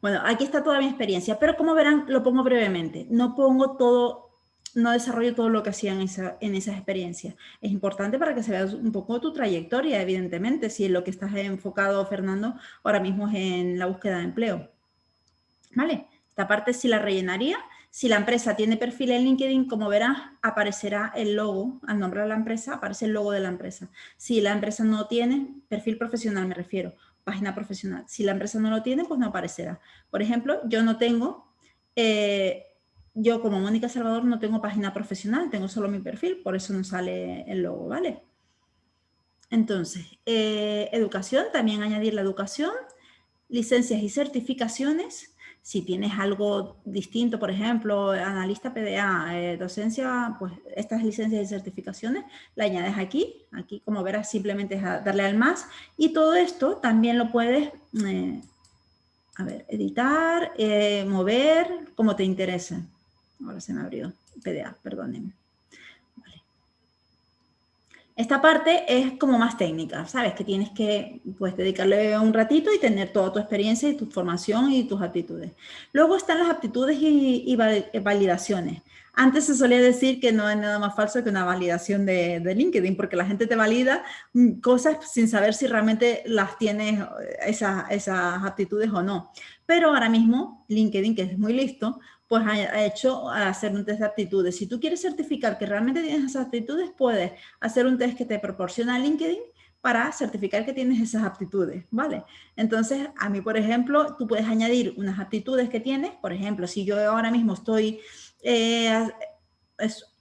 S1: Bueno, aquí está toda mi experiencia, pero como verán, lo pongo brevemente. No pongo todo, no desarrollo todo lo que hacía en, esa, en esas experiencias. Es importante para que se vea un poco tu trayectoria, evidentemente, si lo que estás enfocado, Fernando, ahora mismo es en la búsqueda de empleo. ¿Vale? Esta parte sí la rellenaría. Si la empresa tiene perfil en LinkedIn, como verás, aparecerá el logo, al nombrar la empresa, aparece el logo de la empresa. Si la empresa no tiene, perfil profesional me refiero, página profesional. Si la empresa no lo tiene, pues no aparecerá. Por ejemplo, yo no tengo, eh, yo como Mónica Salvador no tengo página profesional, tengo solo mi perfil, por eso no sale el logo, ¿vale? Entonces, eh, educación, también añadir la educación, licencias y certificaciones, si tienes algo distinto, por ejemplo, analista PDA, eh, docencia, pues estas licencias y certificaciones la añades aquí. Aquí, como verás, simplemente es darle al más. Y todo esto también lo puedes, eh, a ver, editar, eh, mover, como te interese. Ahora se me abrió PDA, perdónenme. Esta parte es como más técnica, ¿sabes? Que tienes que pues, dedicarle un ratito y tener toda tu experiencia y tu formación y tus aptitudes. Luego están las aptitudes y, validaciones. Antes se solía decir que no hay nada más falso que una validación de, LinkedIn, porque la gente te valida mm, cosas sin saber si realmente las tienes eh, esas, esas aptitudes o no. Pero ahora mismo LinkedIn, que es muy listo, pues ha, hecho hacer un test de aptitudes. Si tú quieres certificar que realmente tienes esas aptitudes, puedes hacer un test que te proporciona LinkedIn para certificar que tienes esas aptitudes, ¿vale? Entonces, a mí, por ejemplo, tú puedes añadir unas aptitudes que tienes, por ejemplo, si yo ahora mismo estoy, eh,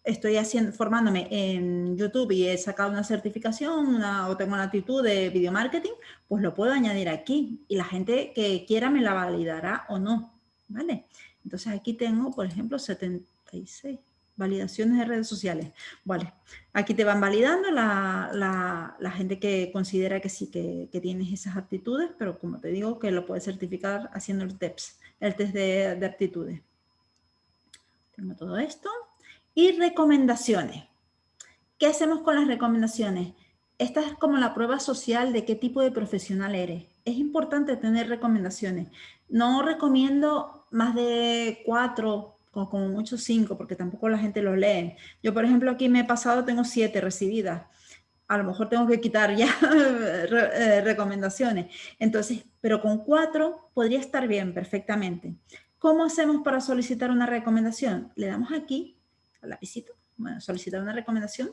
S1: estoy haciendo, formándome en YouTube y he sacado una certificación o tengo una aptitud de video marketing, pues lo puedo añadir aquí y la gente que quiera me la validará o no, ¿vale? Entonces aquí tengo, por ejemplo, 76 validaciones de redes sociales. Vale, aquí te van validando la, gente que considera que sí, que, tienes esas aptitudes, pero como te digo, que lo puedes certificar haciendo el TEPS, el test de, de aptitudes. Tengo todo esto. Y recomendaciones. ¿Qué hacemos con las recomendaciones? Esta es como la prueba social de qué tipo de profesional eres. Es importante tener recomendaciones. No recomiendo más de cuatro, como mucho cinco, porque tampoco la gente lo lee. Yo, por ejemplo, aquí me he pasado, tengo siete recibidas. A lo mejor tengo que quitar ya eh, recomendaciones. Entonces, pero con cuatro podría estar bien perfectamente. ¿Cómo hacemos para solicitar una recomendación? Le damos aquí, al lapicito, bueno, solicitar una recomendación.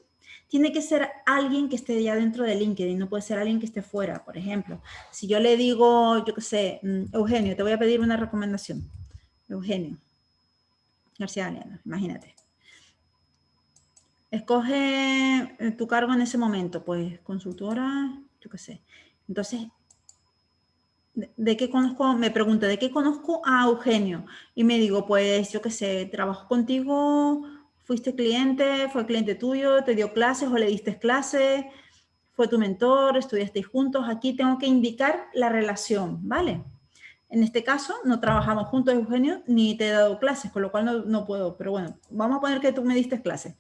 S1: Tiene que ser alguien que esté ya dentro de LinkedIn, no puede ser alguien que esté fuera. Por ejemplo, si yo le digo, yo qué sé, mm, Eugenio, te voy a pedir una recomendación. Eugenio. García Galeano, imagínate. Escoge eh, tu cargo en ese momento, pues consultora, yo qué sé. Entonces, ¿de, qué conozco? Me pregunta, ¿de qué conozco a Eugenio? Y me digo, pues yo qué sé, trabajo contigo, fuiste cliente, fue cliente tuyo, te dio clases o le diste clases, fue tu mentor, estudiasteis juntos. Aquí tengo que indicar la relación, ¿vale? En este caso, no trabajamos juntos, Eugenio, ni te he dado clases, con lo cual no, puedo. Pero bueno, vamos a poner que tú me diste clases.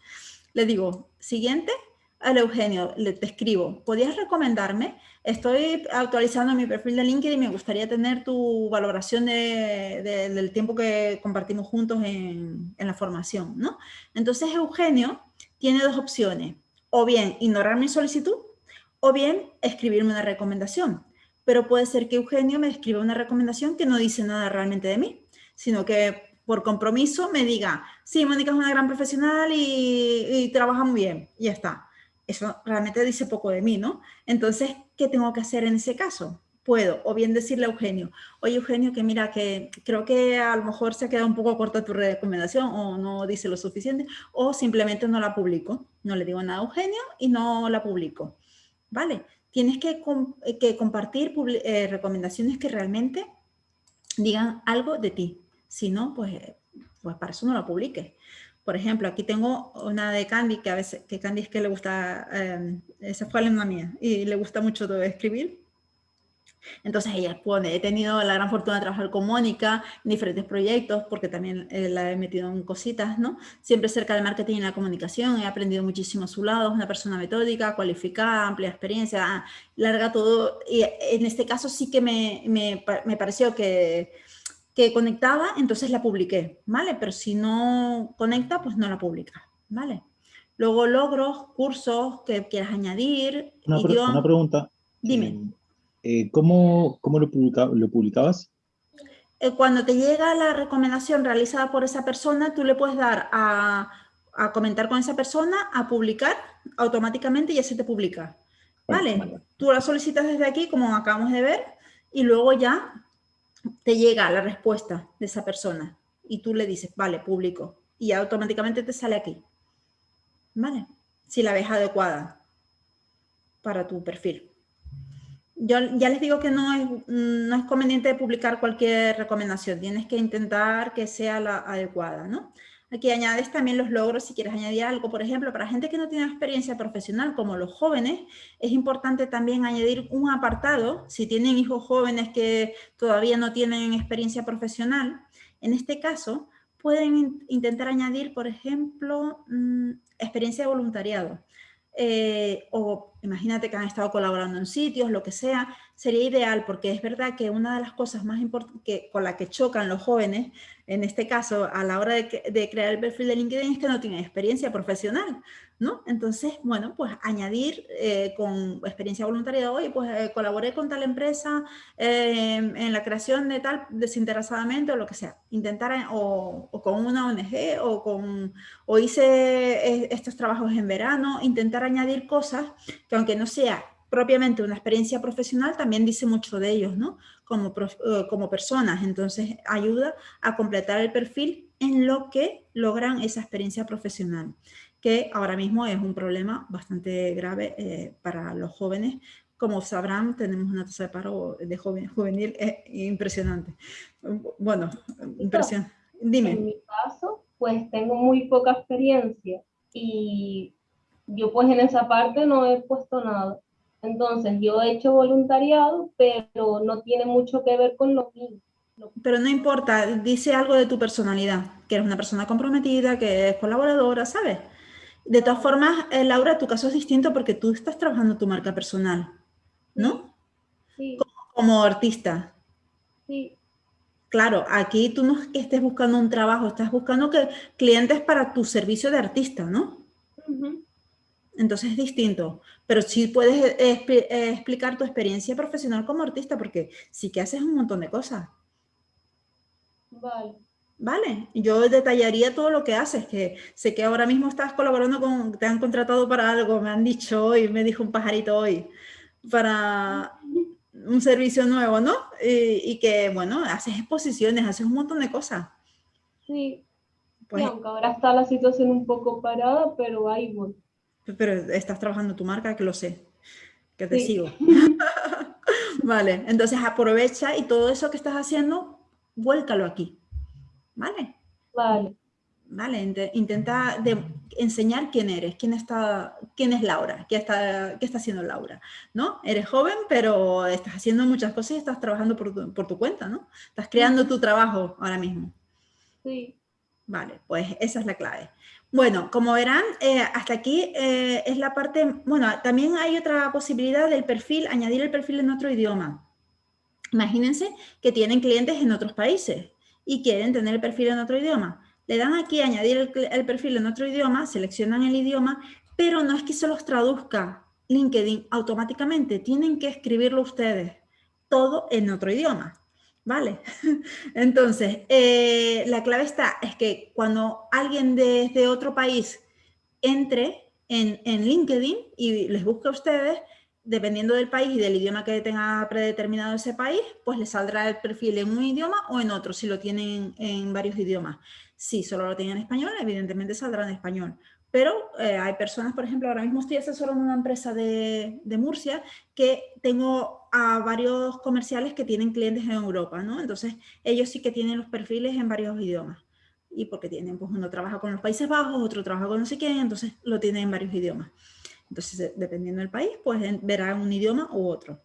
S1: Le digo, siguiente, al Eugenio, le, te escribo, ¿podrías recomendarme? Estoy actualizando mi perfil de LinkedIn y me gustaría tener tu valoración del tiempo que compartimos juntos en, la formación, ¿no? Entonces, Eugenio tiene dos opciones, o bien ignorar mi solicitud, o bien escribirme una recomendación pero puede ser que Eugenio me escriba una recomendación que no dice nada realmente de mí, sino que por compromiso me diga, sí, Mónica es una gran profesional y, trabaja muy bien, y ya está. Eso realmente dice poco de mí, ¿no? Entonces, ¿qué tengo que hacer en ese caso? Puedo, o bien decirle a Eugenio, oye Eugenio, que mira, que creo que a lo mejor se ha quedado un poco corta tu recomendación o no dice lo suficiente, o simplemente no la publico. No le digo nada a Eugenio y no la publico. ¿Vale? tienes que, eh, compartir eh, recomendaciones que realmente digan algo de ti. Si no, pues, pues para eso no la publiques. Por ejemplo, aquí tengo una de Candy, que a veces, que Candy es que le gusta, eh, esa fue alumna mía, y le gusta mucho escribir. Entonces ella pone, he tenido la gran fortuna de trabajar con Mónica en diferentes proyectos, porque también eh, la he metido en cositas, ¿no? Siempre cerca del marketing y la comunicación, he aprendido muchísimo a su lado, es una persona metódica, cualificada, amplia experiencia, ah, larga todo. Y en este caso sí que me, me, me pareció que, que conectaba, entonces la publiqué, ¿vale? Pero si no conecta, pues no la publica, ¿vale? Luego logros, cursos que quieras añadir.
S3: Una, una pregunta.
S1: Dime. Eh,
S3: eh, ¿cómo, cómo lo, lo, publicabas?
S1: Eh, cuando te llega la recomendación realizada por esa persona, tú le puedes dar a, a comentar con esa persona, a publicar automáticamente y así te publica. ¿Vale? Tú la solicitas desde aquí, como acabamos de ver, y luego ya te llega la respuesta de esa persona y tú le dices, vale, público, y automáticamente te sale aquí. ¿Vale? Si la ves adecuada para tu perfil. Yo ya les digo que no es, no es conveniente publicar cualquier recomendación, tienes que intentar que sea la adecuada, ¿no? Aquí añades también los logros si quieres añadir algo. Por ejemplo, para gente que no tiene experiencia profesional, como los jóvenes, es importante también añadir un apartado, si tienen hijos jóvenes que todavía no tienen experiencia profesional, en este caso pueden intentar añadir, por ejemplo, mm, experiencia de voluntariado. Eh, o imagínate que han estado colaborando en sitios, lo que sea, sería ideal porque es verdad que una de las cosas más importantes con la que chocan los jóvenes, en este caso a la hora de, de crear el perfil de LinkedIn es que no tienen experiencia profesional. ¿no? Entonces, bueno, pues añadir eh, con experiencia voluntaria, hoy pues eh, colaboré con tal empresa eh, en la creación de tal desinteresadamente o lo que sea, intentar, o, con una ONG o, con, o hice estos trabajos en verano, intentar añadir cosas que aunque no sea propiamente una experiencia profesional, también dice mucho de ellos, ¿no? Como, como personas, entonces ayuda a completar el perfil en lo que logran esa experiencia profesional que ahora mismo es un problema bastante grave eh, para los jóvenes. Como sabrán, tenemos una tasa de paro de joven, juvenil eh, impresionante. Bueno, impresionante. Dime.
S4: En mi caso, pues tengo muy poca experiencia y yo pues en esa parte no he puesto nada. Entonces yo he hecho voluntariado, pero no tiene mucho que ver con lo mío.
S1: Pero no importa, dice algo de tu personalidad, que eres una persona comprometida, que es colaboradora, ¿sabes? De todas formas, eh, Laura, tu caso es distinto porque tú estás trabajando tu marca personal, ¿no?
S4: Sí.
S1: Como, artista.
S4: Sí.
S1: Claro, aquí tú no es que estés buscando un trabajo, estás buscando que, clientes para tu servicio de artista, ¿no? Entonces es distinto, pero sí puedes eh, eh, explicar tu experiencia profesional como artista porque sí que haces un montón de cosas.
S4: Vale.
S1: Vale, yo detallaría todo lo que haces, que sé que ahora mismo estás colaborando con, te han contratado para algo, me han dicho hoy, me dijo un pajarito hoy, para un servicio nuevo, ¿no? Y, que, bueno, haces exposiciones, haces un montón de cosas.
S4: Sí, pues, aunque ahora está la situación un poco parada, pero ahí voy.
S1: Pero estás trabajando tu marca, que lo sé, que te sigo. vale, entonces aprovecha y todo eso que estás haciendo, vuélcalo aquí. ¿vale?
S4: Vale.
S1: Vale, intenta de enseñar quién eres, quién, está, quién es Laura, qué está, qué está haciendo Laura, ¿no? Eres joven, pero estás haciendo muchas cosas y estás trabajando por tu, por tu cuenta, ¿no? Estás creando tu trabajo ahora mismo.
S4: Sí.
S1: Vale, pues esa es la clave. Bueno, como verán, eh, hasta aquí eh, es la parte, bueno, también hay otra posibilidad del perfil, añadir el perfil en otro idioma. Imagínense que tienen clientes en otros países y quieren tener el perfil en otro idioma. Le dan aquí añadir el, perfil en otro idioma, seleccionan el idioma, pero no es que se los traduzca LinkedIn automáticamente, tienen que escribirlo ustedes, todo en otro idioma. ¿Vale? Entonces, eh, la clave está, es que cuando alguien desde otro país entre en, en LinkedIn y les busque a ustedes, dependiendo del país y del idioma que tenga predeterminado ese país, pues le saldrá el perfil en un idioma o en otro, si lo tienen en varios idiomas. Si solo lo tienen en español, evidentemente saldrá en español. Pero eh, hay personas, por ejemplo, ahora mismo estoy asesorando una empresa de, de, Murcia que tengo a varios comerciales que tienen clientes en Europa, ¿no? Entonces, ellos sí que tienen los perfiles en varios idiomas. Y porque tienen, pues uno trabaja con los Países Bajos, otro trabaja con no sé quién, entonces lo tienen en varios idiomas. Entonces, dependiendo del país, pues verá un idioma u otro.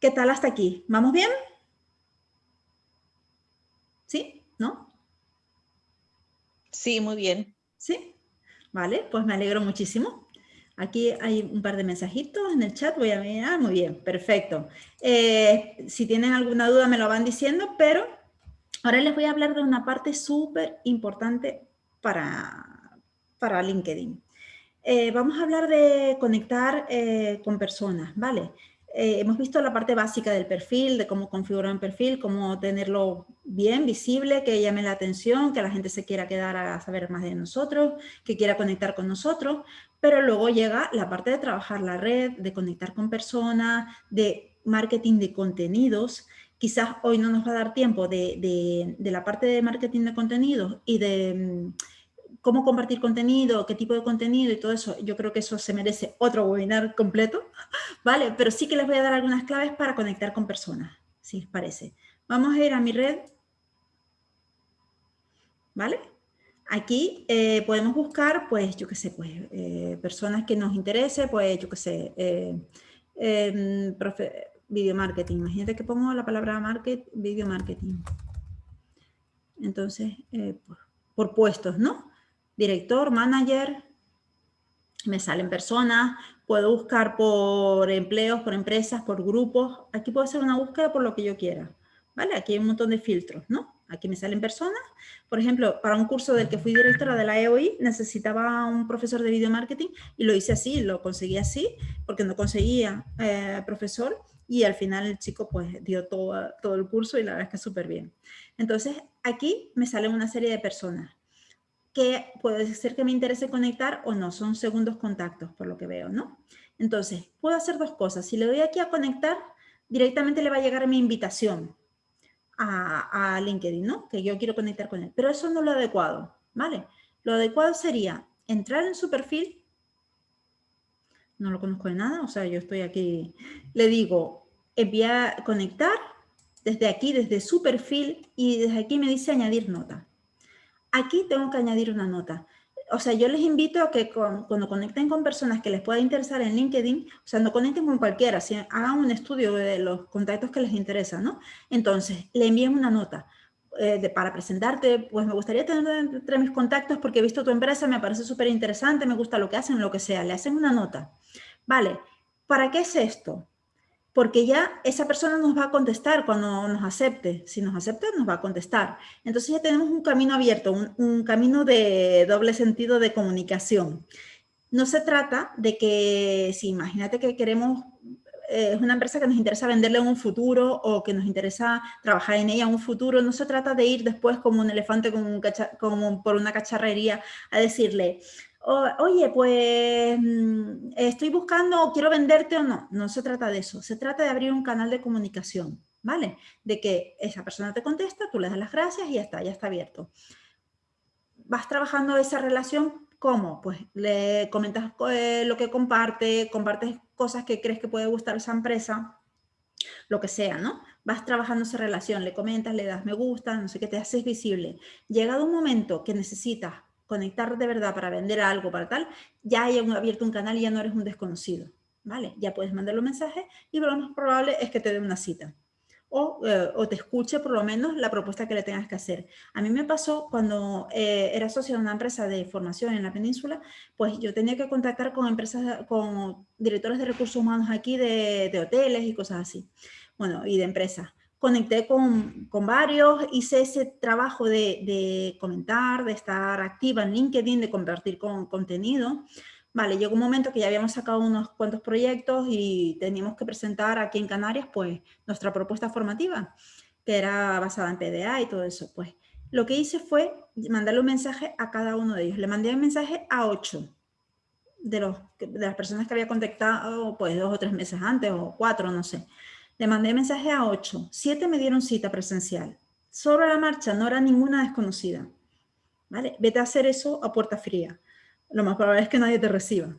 S1: ¿Qué tal hasta aquí? ¿Vamos bien? ¿Sí? ¿No?
S5: Sí, muy bien.
S1: ¿Sí? Vale, pues me alegro muchísimo. Aquí hay un par de mensajitos en el chat, voy a mirar, muy bien, perfecto. Eh, si tienen alguna duda me lo van diciendo, pero ahora les voy a hablar de una parte súper importante para, para LinkedIn. Eh, vamos a hablar de conectar eh, con personas, ¿vale? Eh, hemos visto la parte básica del perfil, de cómo configurar un perfil, cómo tenerlo bien, visible, que llame la atención, que la gente se quiera quedar a saber más de nosotros, que quiera conectar con nosotros, pero luego llega la parte de trabajar la red, de conectar con personas, de marketing de contenidos. Quizás hoy no nos va a dar tiempo de, la parte de marketing de contenidos y de mm, cómo compartir contenido, qué tipo de contenido y todo eso, yo creo que eso se merece otro webinar completo, ¿vale? Pero sí que les voy a dar algunas claves para conectar con personas, si les parece. Vamos a ir a mi red, ¿vale? Aquí eh, podemos buscar, pues, yo qué sé, pues, eh, personas que nos interese, pues, yo qué sé, eh, em, video marketing. Imagínate que pongo la palabra market, video marketing. Entonces, por puestos, ¿no? Director, manager, me salen personas, puedo buscar por empleos, por empresas, por grupos. Aquí puedo hacer una búsqueda por lo que yo quiera. ¿Vale? Aquí hay un montón de filtros, ¿no? Aquí me salen personas. Por ejemplo, para un curso del que fui directora de la EOI, necesitaba un profesor de video marketing y lo hice así, lo conseguí así, porque no conseguía eh, profesor y al final el chico pues dio todo, todo el curso y la verdad es que súper bien. Entonces, aquí me salen una serie de personas que puede ser que me interese conectar o no, son segundos contactos por lo que veo, ¿no? Entonces, puedo hacer dos cosas. Si le doy aquí a conectar, directamente le va a llegar mi invitación a, LinkedIn, ¿no? Que yo quiero conectar con él. Pero eso no es lo adecuado, ¿vale? Lo adecuado sería entrar en su perfil, no lo conozco de nada, o sea, yo estoy aquí, le digo, enviar, conectar, desde aquí, desde su perfil, y desde aquí me dice añadir nota. Aquí tengo que añadir una nota. O sea, yo les invito a que cuando conecten con personas que les pueda interesar en LinkedIn, o sea, no conecten con cualquiera, hagan un estudio de los contactos que les interesan, ¿no? Entonces, le envíen una nota. Eh, para presentarte, pues me gustaría tener entre mis contactos porque he visto tu empresa, me parece súper interesante, me gusta lo que hacen, lo que sea, le hacen una nota. Vale, ¿para qué es esto? Porque ya esa persona nos va a contestar cuando nos acepte. Si nos acepta, nos va a contestar. Entonces ya tenemos un camino abierto, un, camino de doble sentido de comunicación. No se trata de que, si imagínate que queremos, eh, es una empresa que nos interesa venderle en un futuro o que nos interesa trabajar en ella en un futuro, no se trata de ir después como un elefante como por una cacharrería a decirle, oye, pues mm, estoy buscando, quiero venderte o no. No se trata de eso, se trata de abrir un canal de comunicación, ¿vale? De que esa persona te contesta, tú le das las gracias y ya está, ya está abierto. Vas trabajando esa relación, ¿cómo? Pues le comentas eh, lo que comparte, compartes cosas que crees que puede gustar esa empresa, lo que sea, ¿no? Vas trabajando esa relación, le comentas, le das me gusta, no sé qué, te haces visible. Llegado un momento que necesitas conectar de verdad para vender algo, para tal, ya hay abierto un canal y ya no eres un desconocido, ¿vale? Ya puedes mandarle un mensaje y lo más probable es que te dé una cita. O, eh, o, te escuche por lo menos la propuesta que le tengas que hacer. A mí me pasó cuando eh, era socio de una empresa de formación en la península, pues yo tenía que contactar con empresas, con directores de recursos humanos aquí de, de hoteles y cosas así, bueno, y de empresas conecté con, con, varios, hice ese trabajo de, de, comentar, de estar activa en LinkedIn, de compartir con, contenido. Vale, llegó un momento que ya habíamos sacado unos cuantos proyectos y teníamos que presentar aquí en Canarias pues nuestra propuesta formativa, que era basada en PDA y todo eso. Pues lo que hice fue mandarle un mensaje a cada uno de ellos. Le mandé un mensaje a ocho de, los, de las personas que había contactado pues dos o tres meses antes o cuatro, no sé. Le mandé mensaje a ocho, siete me dieron cita presencial. Sobre la marcha, no era ninguna desconocida. ¿Vale? Vete a hacer eso a puerta fría. Lo más probable es que nadie te reciba.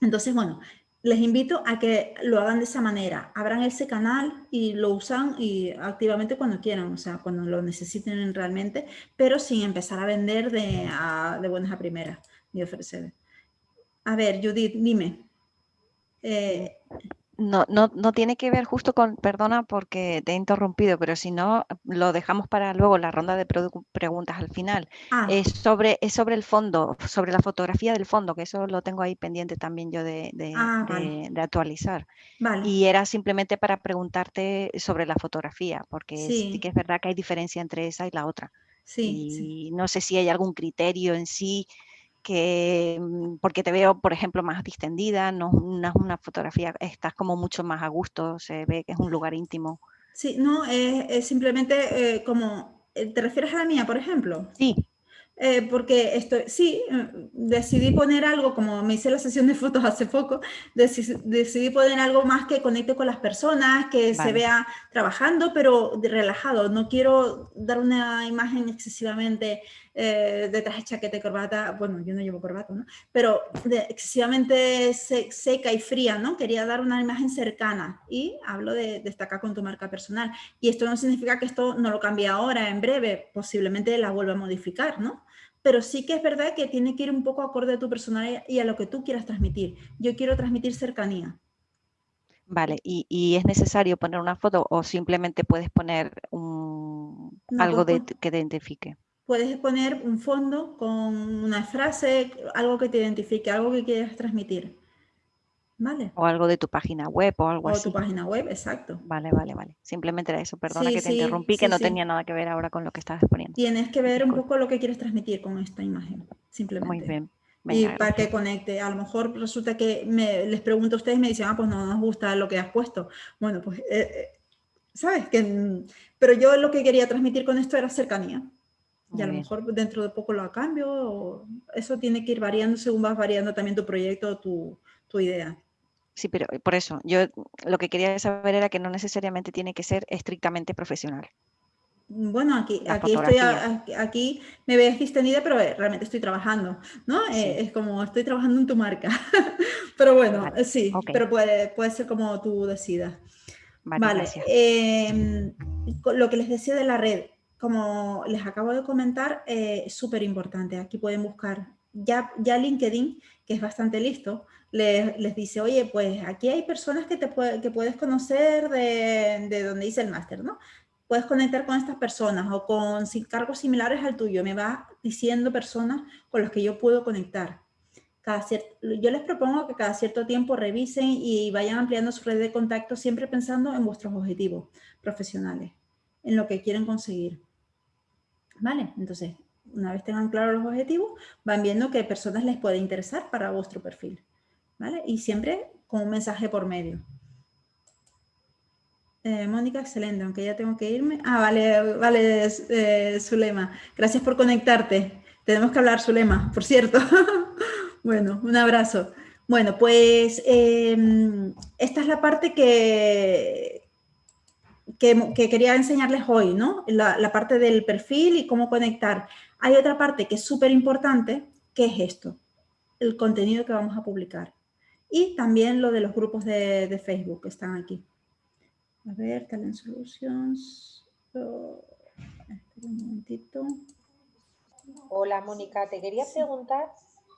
S1: Entonces, bueno, les invito a que lo hagan de esa manera. Abran ese canal y lo usan y activamente cuando quieran, o sea, cuando lo necesiten realmente, pero sin empezar a vender de, de buenas a primeras y ofrecer. A ver, Judith, dime.
S5: Eh, no, no, no, tiene que ver justo con, perdona porque te he interrumpido, pero si no, lo dejamos para luego la ronda de preguntas al final. Ah. Es, sobre, es sobre el fondo, sobre la fotografía del fondo, que eso lo tengo ahí pendiente también yo de, de, ah, actualizar. Y era simplemente para preguntarte sobre la fotografía, porque sí. que es verdad que hay diferencia entre esa y la otra. Sí, y no sé si hay algún criterio en sí que mm, porque te veo, por ejemplo, más distendida, no una, una fotografía, estás como mucho más a gusto, se ve que es un lugar íntimo.
S1: Sí, no, es, simplemente eh, como, eh, ¿te refieres a la mía, por ejemplo?
S5: Sí.
S1: eh, porque estoy, sí, eh, decidí poner algo, como me hice la sesión de fotos hace poco, decidí, poner algo más que conecte con las personas, que se vea trabajando, pero relajado. No quiero dar una imagen excesivamente eh, de traje, chaqueta y corbata, bueno, yo no llevo corbata, ¿no? Pero excesivamente seca y fría, ¿no? Quería dar una imagen cercana y hablo de destacar con tu marca personal. Y esto no significa que esto no lo cambie ahora, en breve, posiblemente la vuelva a modificar, ¿no? pero sí que es verdad que tiene que ir un poco acorde a tu personalidad y a lo que tú quieras transmitir. Yo quiero transmitir cercanía.
S5: Vale, ¿y, es necesario poner una foto o simplemente puedes poner un, algo de, que te identifique?
S1: Puedes poner un fondo con una frase, algo que te identifique, algo que quieras transmitir.
S5: O algo de tu página web o algo así.
S1: O tu página web, exacto.
S5: Vale, vale, vale. Simplemente era eso. Perdona que te interrumpí, que no tenía nada que ver ahora con lo que estabas poniendo.
S1: Tienes que ver un poco lo que quieres transmitir con esta imagen, simplemente. Muy bien. y para que conecte. A lo mejor resulta que me, les pregunto a ustedes y me dicen, ah, pues no nos gusta lo que has puesto. Bueno, pues, eh, eh, ¿sabes? Que, pero yo lo que quería transmitir con esto era cercanía. Y a lo mejor dentro de poco lo cambio. eso tiene que ir variando según vas variando también tu proyecto, tu, tu idea.
S5: Sí, pero eh, por eso, yo lo que quería saber era que no necesariamente tiene que ser estrictamente profesional.
S1: Mm, bueno, aquí, aquí, estoy, aquí me ves distendida, pero eh, realmente estoy trabajando, ¿no? Eh, es como estoy trabajando en tu marca. pero bueno, sí, pero puede, puede ser como tú decidas. Vale, em, lo que les decía de la red, como les acabo de comentar, es súper importante. Aquí pueden buscar ya, LinkedIn, que es bastante listo, les, dice, oye, pues aquí hay personas que, te puedes conocer de, de donde hice el máster, ¿no? Puedes conectar con estas personas o con cargos similares al tuyo. Me va diciendo personas con las que yo puedo conectar. Cada yo les propongo que cada cierto tiempo revisen y vayan ampliando su red de contacto, siempre pensando en vuestros objetivos profesionales, en lo que quieren conseguir. ¿Vale? Entonces, una vez tengan claros los objetivos, van viendo qué personas les puede interesar para vuestro perfil. Y siempre con un mensaje por medio. Eh, Mónica, excelente, aunque ya tengo que irme. Ah, vale, vale, eh, Zulema. Gracias por conectarte. Tenemos que hablar, Zulema, por cierto. bueno, un abrazo. Bueno, pues em, esta es la parte que, que, quería enseñarles hoy, ¿no? La, la, parte del perfil y cómo conectar. Hay otra parte que es súper importante, que es esto, el contenido que vamos a publicar y también lo de los grupos de, Facebook que están aquí. A ver, Talent Solutions. Oh, un momentito.
S6: Hola, Mónica. Te quería preguntar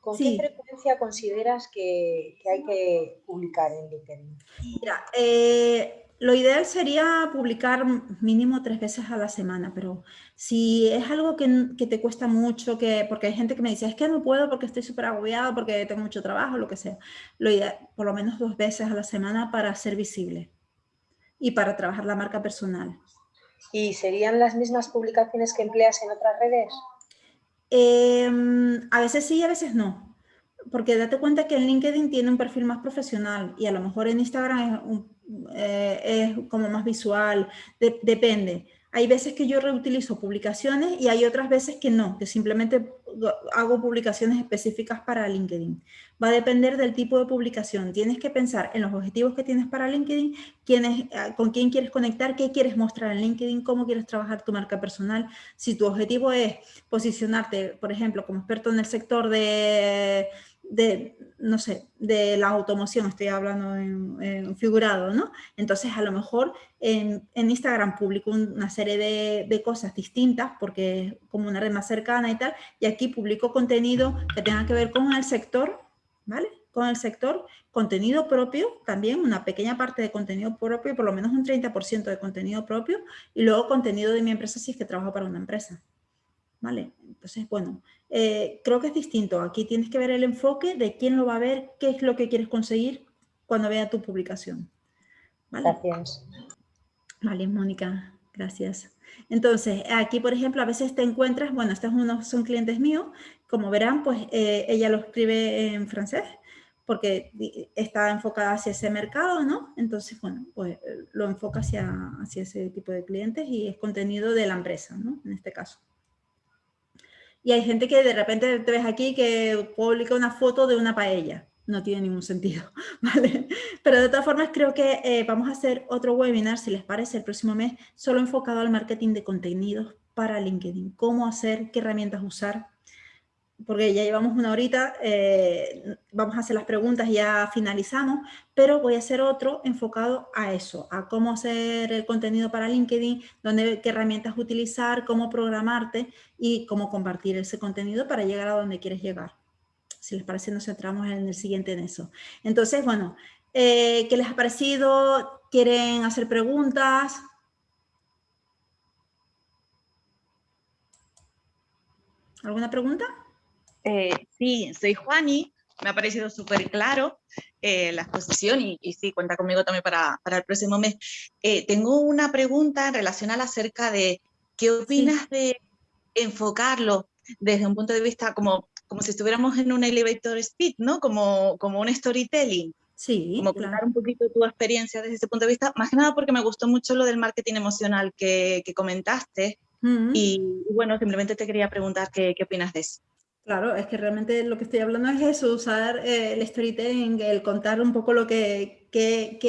S6: con qué frecuencia consideras que, hay que publicar en LinkedIn.
S1: Mira, eh, lo ideal sería publicar mínimo tres veces a la semana, pero si es algo que, te cuesta mucho, que, porque hay gente que me dice, es que no puedo porque estoy súper agobiado, porque tengo mucho trabajo, lo que sea, lo ideal, por lo menos dos veces a la semana para ser visible y para trabajar la marca personal.
S6: ¿Y serían las mismas publicaciones que empleas en otras redes?
S1: Em, a veces sí y a veces no porque date cuenta que en LinkedIn tiene un perfil más profesional y a lo mejor en Instagram es un eh, es como más visual, depende. Hay veces que yo reutilizo publicaciones y hay otras veces que no, que simplemente hago publicaciones específicas para LinkedIn. Va a depender del tipo de publicación. Tienes que pensar en los objetivos que tienes para LinkedIn, quién ah, con quién quieres conectar, qué quieres mostrar en LinkedIn, cómo quieres trabajar tu marca personal. Si tu objetivo es posicionarte, por ejemplo, como experto en el sector de de, no sé, de la automoción, estoy hablando en, figurado, ¿no? Entonces, a lo mejor en, Instagram publico una serie de, cosas distintas porque es como una red más cercana y tal, y aquí publico contenido que tenga que ver con el sector, ¿vale? Con el sector, contenido propio, también una pequeña parte de contenido propio, por lo menos un 30% de contenido propio, y luego contenido de mi empresa si es que trabajo para una empresa. ¿Vale? Entonces, bueno, eh, creo que es distinto. Aquí tienes que ver el enfoque de quién lo va a ver, qué es lo que quieres conseguir cuando vea tu publicación.
S6: Gracias.
S1: Vale, Mónica, gracias. Entonces, aquí, por ejemplo, a veces te encuentras, bueno, estos unos son clientes míos, como verán, pues eh, ella lo escribe en francés, porque está enfocada hacia ese mercado, ¿no? Entonces, bueno, pues lo enfoca hacia, hacia ese tipo de clientes y es contenido de la empresa, ¿no? En este caso. Y hay gente que de repente te ves aquí que publica una foto de una paella. No tiene ningún sentido, ¿vale? Pero de todas formas creo que eh, vamos a hacer otro webinar, si les parece, el próximo mes, solo enfocado al marketing de contenidos para LinkedIn. Cómo hacer, qué herramientas usar, porque ya llevamos una horita, eh, vamos a hacer las preguntas y ya finalizamos, pero voy a hacer otro enfocado a eso, a cómo hacer el contenido para LinkedIn, dónde, qué herramientas utilizar, cómo programarte y cómo compartir ese contenido para llegar a donde quieres llegar. Si les parece, nos centramos en el siguiente en eso. Entonces, bueno, eh, ¿qué les ha parecido? ¿Quieren hacer preguntas? ¿Alguna pregunta?
S7: Eh, sí, soy Juani, me ha parecido súper claro eh, la exposición y, sí, cuenta conmigo también para, el próximo mes. Eh, tengo una pregunta relacionada acerca de qué opinas de enfocarlo desde un punto de vista como, como si estuviéramos en un elevator speed, ¿no? Como, como un storytelling.
S1: Sí,
S7: como contar un poquito tu experiencia desde ese punto de vista, más que nada porque me gustó mucho lo del marketing emocional que, comentaste, y, bueno, simplemente te quería preguntar qué, qué opinas de eso.
S1: Claro, es que realmente lo que estoy hablando es eso, usar eh, el storytelling, el contar un poco lo que,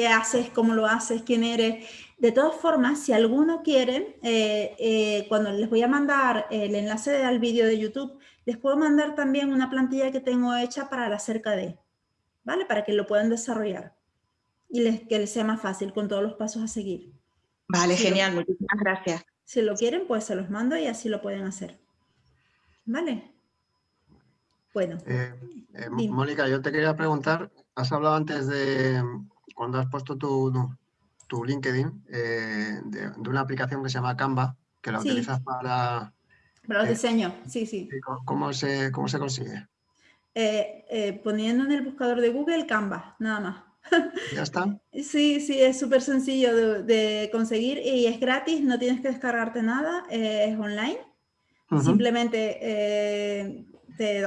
S1: haces, cómo lo haces, quién eres. De todas formas, si alguno quiere, eh, eh, cuando les voy a mandar el enlace al vídeo de YouTube, les puedo mandar también una plantilla que tengo hecha para la cerca de, ¿vale? Para que lo puedan desarrollar y les, que les sea más fácil con todos los pasos a seguir.
S7: Vale, genial, muchísimas gracias.
S1: Si lo quieren, pues se los mando y así lo pueden hacer. ¿Vale? Bueno.
S8: Eh, eh, Mónica, yo te quería preguntar, has hablado antes de cuando has puesto tu, tu LinkedIn, eh, de, una aplicación que se llama Canva, que la utilizas para...
S1: Para los diseños, sí, sí.
S8: ¿Cómo se, cómo se consigue?
S1: poniendo en el buscador de Google Canva, nada más.
S8: ¿Ya está?
S1: Sí, sí, es súper sencillo de, conseguir y es gratis, no tienes que descargarte nada, es online. Simplemente te,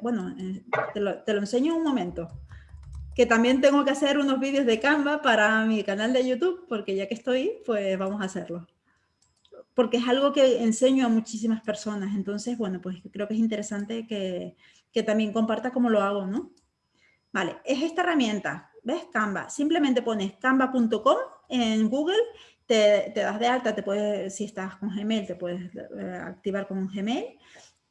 S1: bueno, eh, te lo, te lo, enseño un momento. Que también tengo que hacer unos vídeos de Canva para mi canal de YouTube, porque ya que estoy, pues vamos a hacerlo. Porque es algo que enseño a muchísimas personas. Entonces, bueno, pues creo que es interesante que, que también comparta cómo lo hago, ¿no? Vale, es esta herramienta, ¿ves? Canva. Simplemente pones canva.com en Google, te, te, das de alta, te puedes, si estás con Gmail, te puedes eh, activar con un Gmail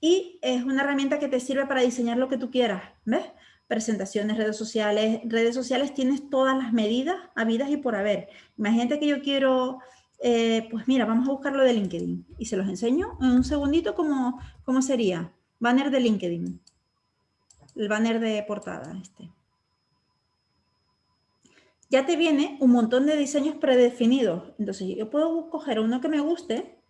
S1: y es una herramienta que te sirve para diseñar lo que tú quieras, ¿ves? Presentaciones, redes sociales. Redes sociales tienes todas las medidas habidas y por haber. Imagínate que yo quiero, eh, pues mira, vamos a buscar lo de LinkedIn y se los enseño en un segundito cómo, cómo sería. Banner de LinkedIn. El banner de portada este. Ya te viene un montón de diseños predefinidos. Entonces yo puedo coger uno que me guste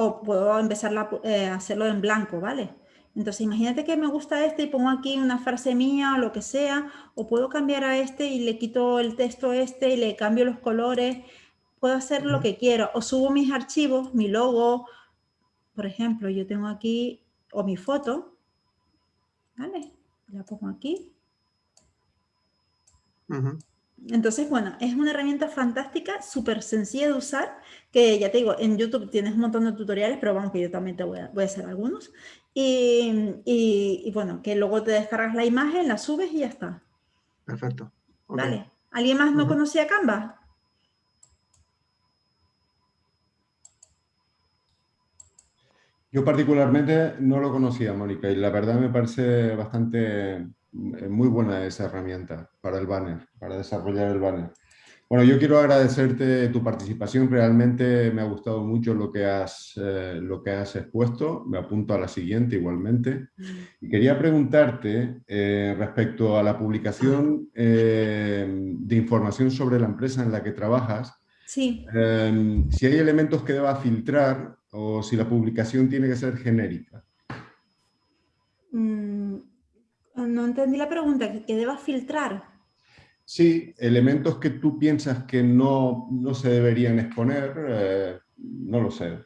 S1: o puedo empezar eh, a hacerlo en blanco, ¿vale? Entonces imagínate que me gusta este y pongo aquí una frase mía o lo que sea, o puedo cambiar a este y le quito el texto este y le cambio los colores, puedo hacer lo que quiero, o subo mis archivos, mi logo, por ejemplo, yo tengo aquí, o mi foto, ¿vale? La pongo aquí. Entonces, bueno, es una herramienta fantástica, súper sencilla de usar, que ya te digo, en YouTube tienes un montón de tutoriales, pero vamos que yo también te voy a, hacer algunos. Y, bueno, que luego te descargas la imagen, la subes y ya está.
S8: Perfecto.
S1: Vale. ¿Alguien más no conocía Canva?
S2: Yo particularmente no lo conocía, Mónica, y la verdad me parece bastante muy buena esa herramienta para el banner, para desarrollar el banner. Bueno, yo quiero agradecerte tu participación, realmente me ha gustado mucho lo que has, eh, lo que has expuesto, me apunto a la siguiente igualmente. Y quería preguntarte eh, respecto a la publicación eh, de información sobre la empresa en la que trabajas,
S1: sí.
S2: si hay elementos que deba filtrar o si la publicación tiene que ser genérica.
S1: Mm, no entendí la pregunta, ¿que, debas filtrar?
S2: Sí, elementos que tú piensas que no, se deberían exponer, eh, no lo sé,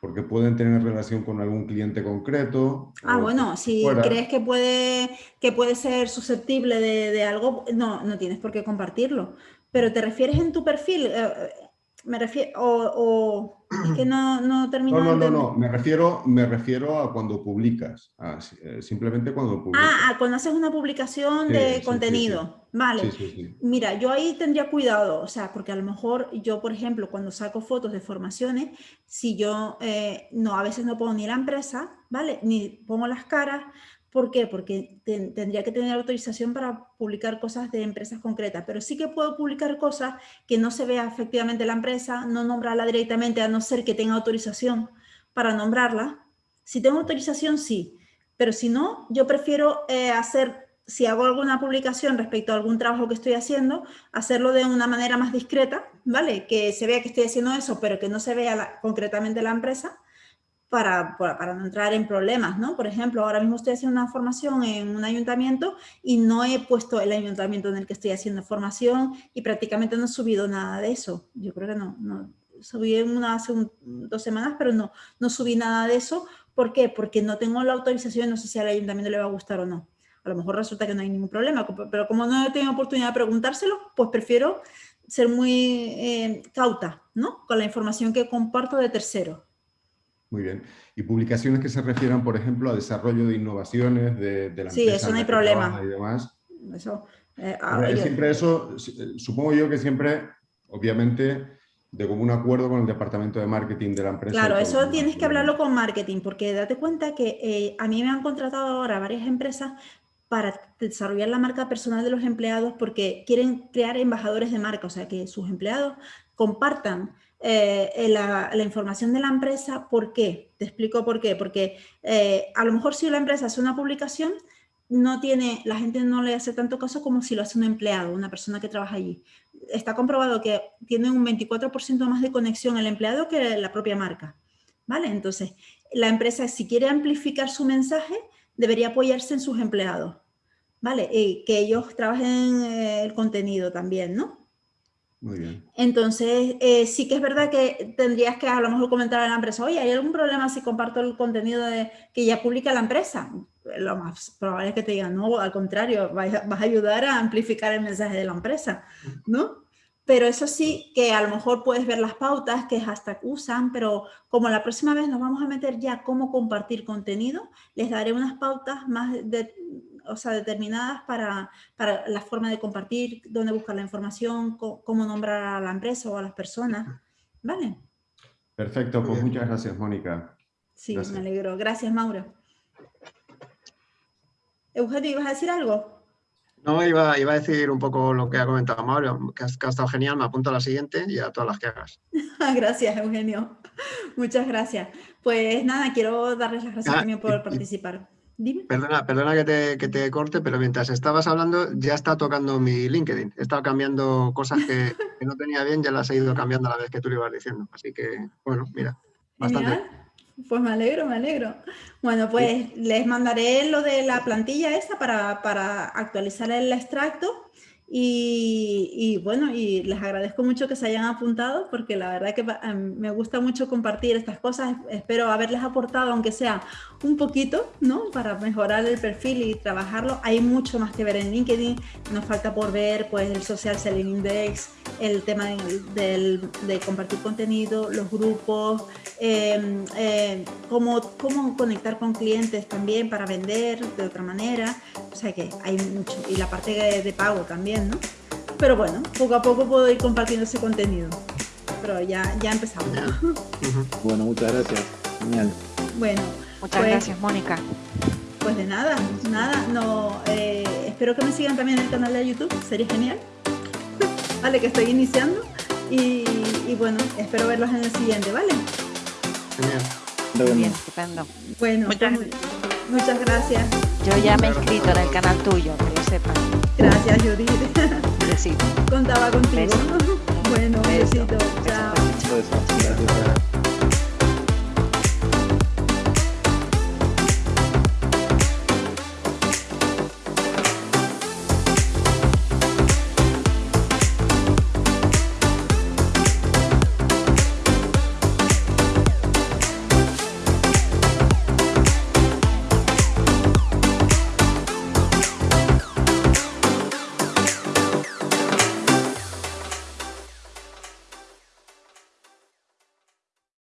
S2: porque pueden tener relación con algún cliente concreto.
S1: Ah, bueno, si crees que puede, que puede ser susceptible de, algo, no, no tienes por qué compartirlo. Pero te refieres en tu perfil, eh, me refiero, o, es que no, no termino.
S2: No, no, no, no, me refiero, me refiero a cuando publicas, eh, simplemente cuando publicas.
S1: Ah, cuando haces una publicación de contenido, vale. Mira, yo ahí tendría cuidado, o sea, porque a lo mejor yo, por ejemplo, cuando saco fotos de formaciones, si yo, eh, no, a veces no pongo ni la empresa, ¿vale? Ni pongo las caras, ¿Por qué? Porque tendría que tener autorización para publicar cosas de empresas concretas, pero sí que puedo publicar cosas que no se vea efectivamente la empresa, no nombrarla directamente, a no ser que tenga autorización para nombrarla. Si tengo autorización, sí, pero si no, yo prefiero eh, hacer, si hago alguna publicación respecto a algún trabajo que estoy haciendo, hacerlo de una manera más discreta, ¿vale? Que se vea que estoy haciendo eso, pero que no se vea concretamente la empresa, para, para, no entrar en problemas, ¿no? Por ejemplo, ahora mismo estoy haciendo una formación en un ayuntamiento y no he puesto el ayuntamiento en el que estoy haciendo formación y prácticamente no he subido nada de eso. Yo creo que no, no subí una, hace dos semanas, pero no, no subí nada de eso. ¿Por qué? Porque no tengo la autorización, no sé si al ayuntamiento le va a gustar o no. A lo mejor resulta que no hay ningún problema, pero como no he tenido oportunidad de preguntárselo, pues prefiero ser muy eh, cauta, ¿no? Con la información que comparto de tercero.
S2: Muy bien. Y publicaciones que se refieran, por ejemplo, a desarrollo de innovaciones de, de la
S1: Sí, eso no hay problema.
S2: Y demás.
S1: Eso,
S2: eh, siempre eso, eh, supongo yo que siempre, obviamente, de común acuerdo con el departamento de marketing de la empresa.
S1: Claro, eso tienes que hablarlo con marketing, porque date cuenta que eh, a mí me han contratado ahora varias empresas para desarrollar la marca personal de los empleados porque quieren crear embajadores de marca, o sea, que sus empleados compartan eh, la, información de la empresa. ¿Por qué? Te explico por qué. Porque eh, a lo mejor si la empresa hace una publicación, no tiene, la gente no le hace tanto caso como si lo hace un empleado, una persona que trabaja allí. Está comprobado que tiene un 24% más de conexión el empleado que la propia marca. ¿Vale? Entonces, la empresa, si quiere amplificar su mensaje, debería apoyarse en sus empleados. ¿Vale? Y que ellos trabajen eh, el contenido también, ¿no?
S2: Muy bien.
S1: Entonces, eh, sí que es verdad que tendrías que a lo mejor comentar a la empresa, oye, ¿hay algún problema si comparto el contenido de, que ya publica la empresa? Lo más probable es que te digan, no, al contrario, vas, a ayudar a amplificar el mensaje de la empresa, ¿no? Pero eso sí, que a lo mejor puedes ver las pautas que hasta usan, pero como la próxima vez nos vamos a meter ya cómo compartir contenido, les daré unas pautas más de, o sea, determinadas para, para, la forma de compartir, dónde buscar la información, cómo, nombrar a la empresa o a las personas. ¿Vale?
S2: Perfecto, pues muchas gracias, Mónica.
S1: Sí, me alegro. Gracias, Mauro. Eugenio, ¿ibas a decir algo?
S8: No, iba, iba, a decir un poco lo que ha comentado Mauro, que, ha estado genial, me apunto a la siguiente y a todas las que hagas.
S1: gracias, Eugenio. Muchas gracias. Pues nada, quiero darles las gracias ah, también por participar.
S8: Perdona, perdona que te, que te, corte, pero mientras estabas hablando ya está tocando mi LinkedIn. He estado cambiando cosas que, no tenía bien, ya las he ido cambiando a la vez que tú lo ibas diciendo. Así que, bueno, mira, bastante.
S1: Pues me alegro, me alegro. Bueno, pues les mandaré lo de la plantilla esa para, para actualizar el extracto y, bueno, y les agradezco mucho que se hayan apuntado porque la verdad que em, me gusta mucho compartir estas cosas. Espero haberles aportado, aunque sea un poquito, ¿no? Para mejorar el perfil y trabajarlo. Hay mucho más que ver en LinkedIn. Nos falta por ver, pues, el Social Selling Index, el tema de, compartir contenido, los grupos, eh, cómo, cómo conectar con clientes también para vender de otra manera. O sea que hay mucho. Y la parte de pago también. Pero bueno, poco a poco puedo ir compartiendo ese contenido. Pero ya, ya empezamos.
S3: Bueno, muchas gracias. Genial.
S1: Bueno.
S5: Muchas pues, gracias, Mónica.
S1: Pues de nada, nada. No, eh, espero que me sigan también en el canal de YouTube, sería genial. vale, que estoy iniciando. Y, bueno, espero verlos en el siguiente, ¿vale?
S8: Genial.
S5: Bien, estupendo.
S1: Bueno, muchas, pues, muchas gracias.
S5: Yo ya me he inscrito en el canal tuyo, que lo sepas.
S1: Gracias, Judith.
S5: Besito.
S1: Contaba contigo. Bueno, besito. Chao.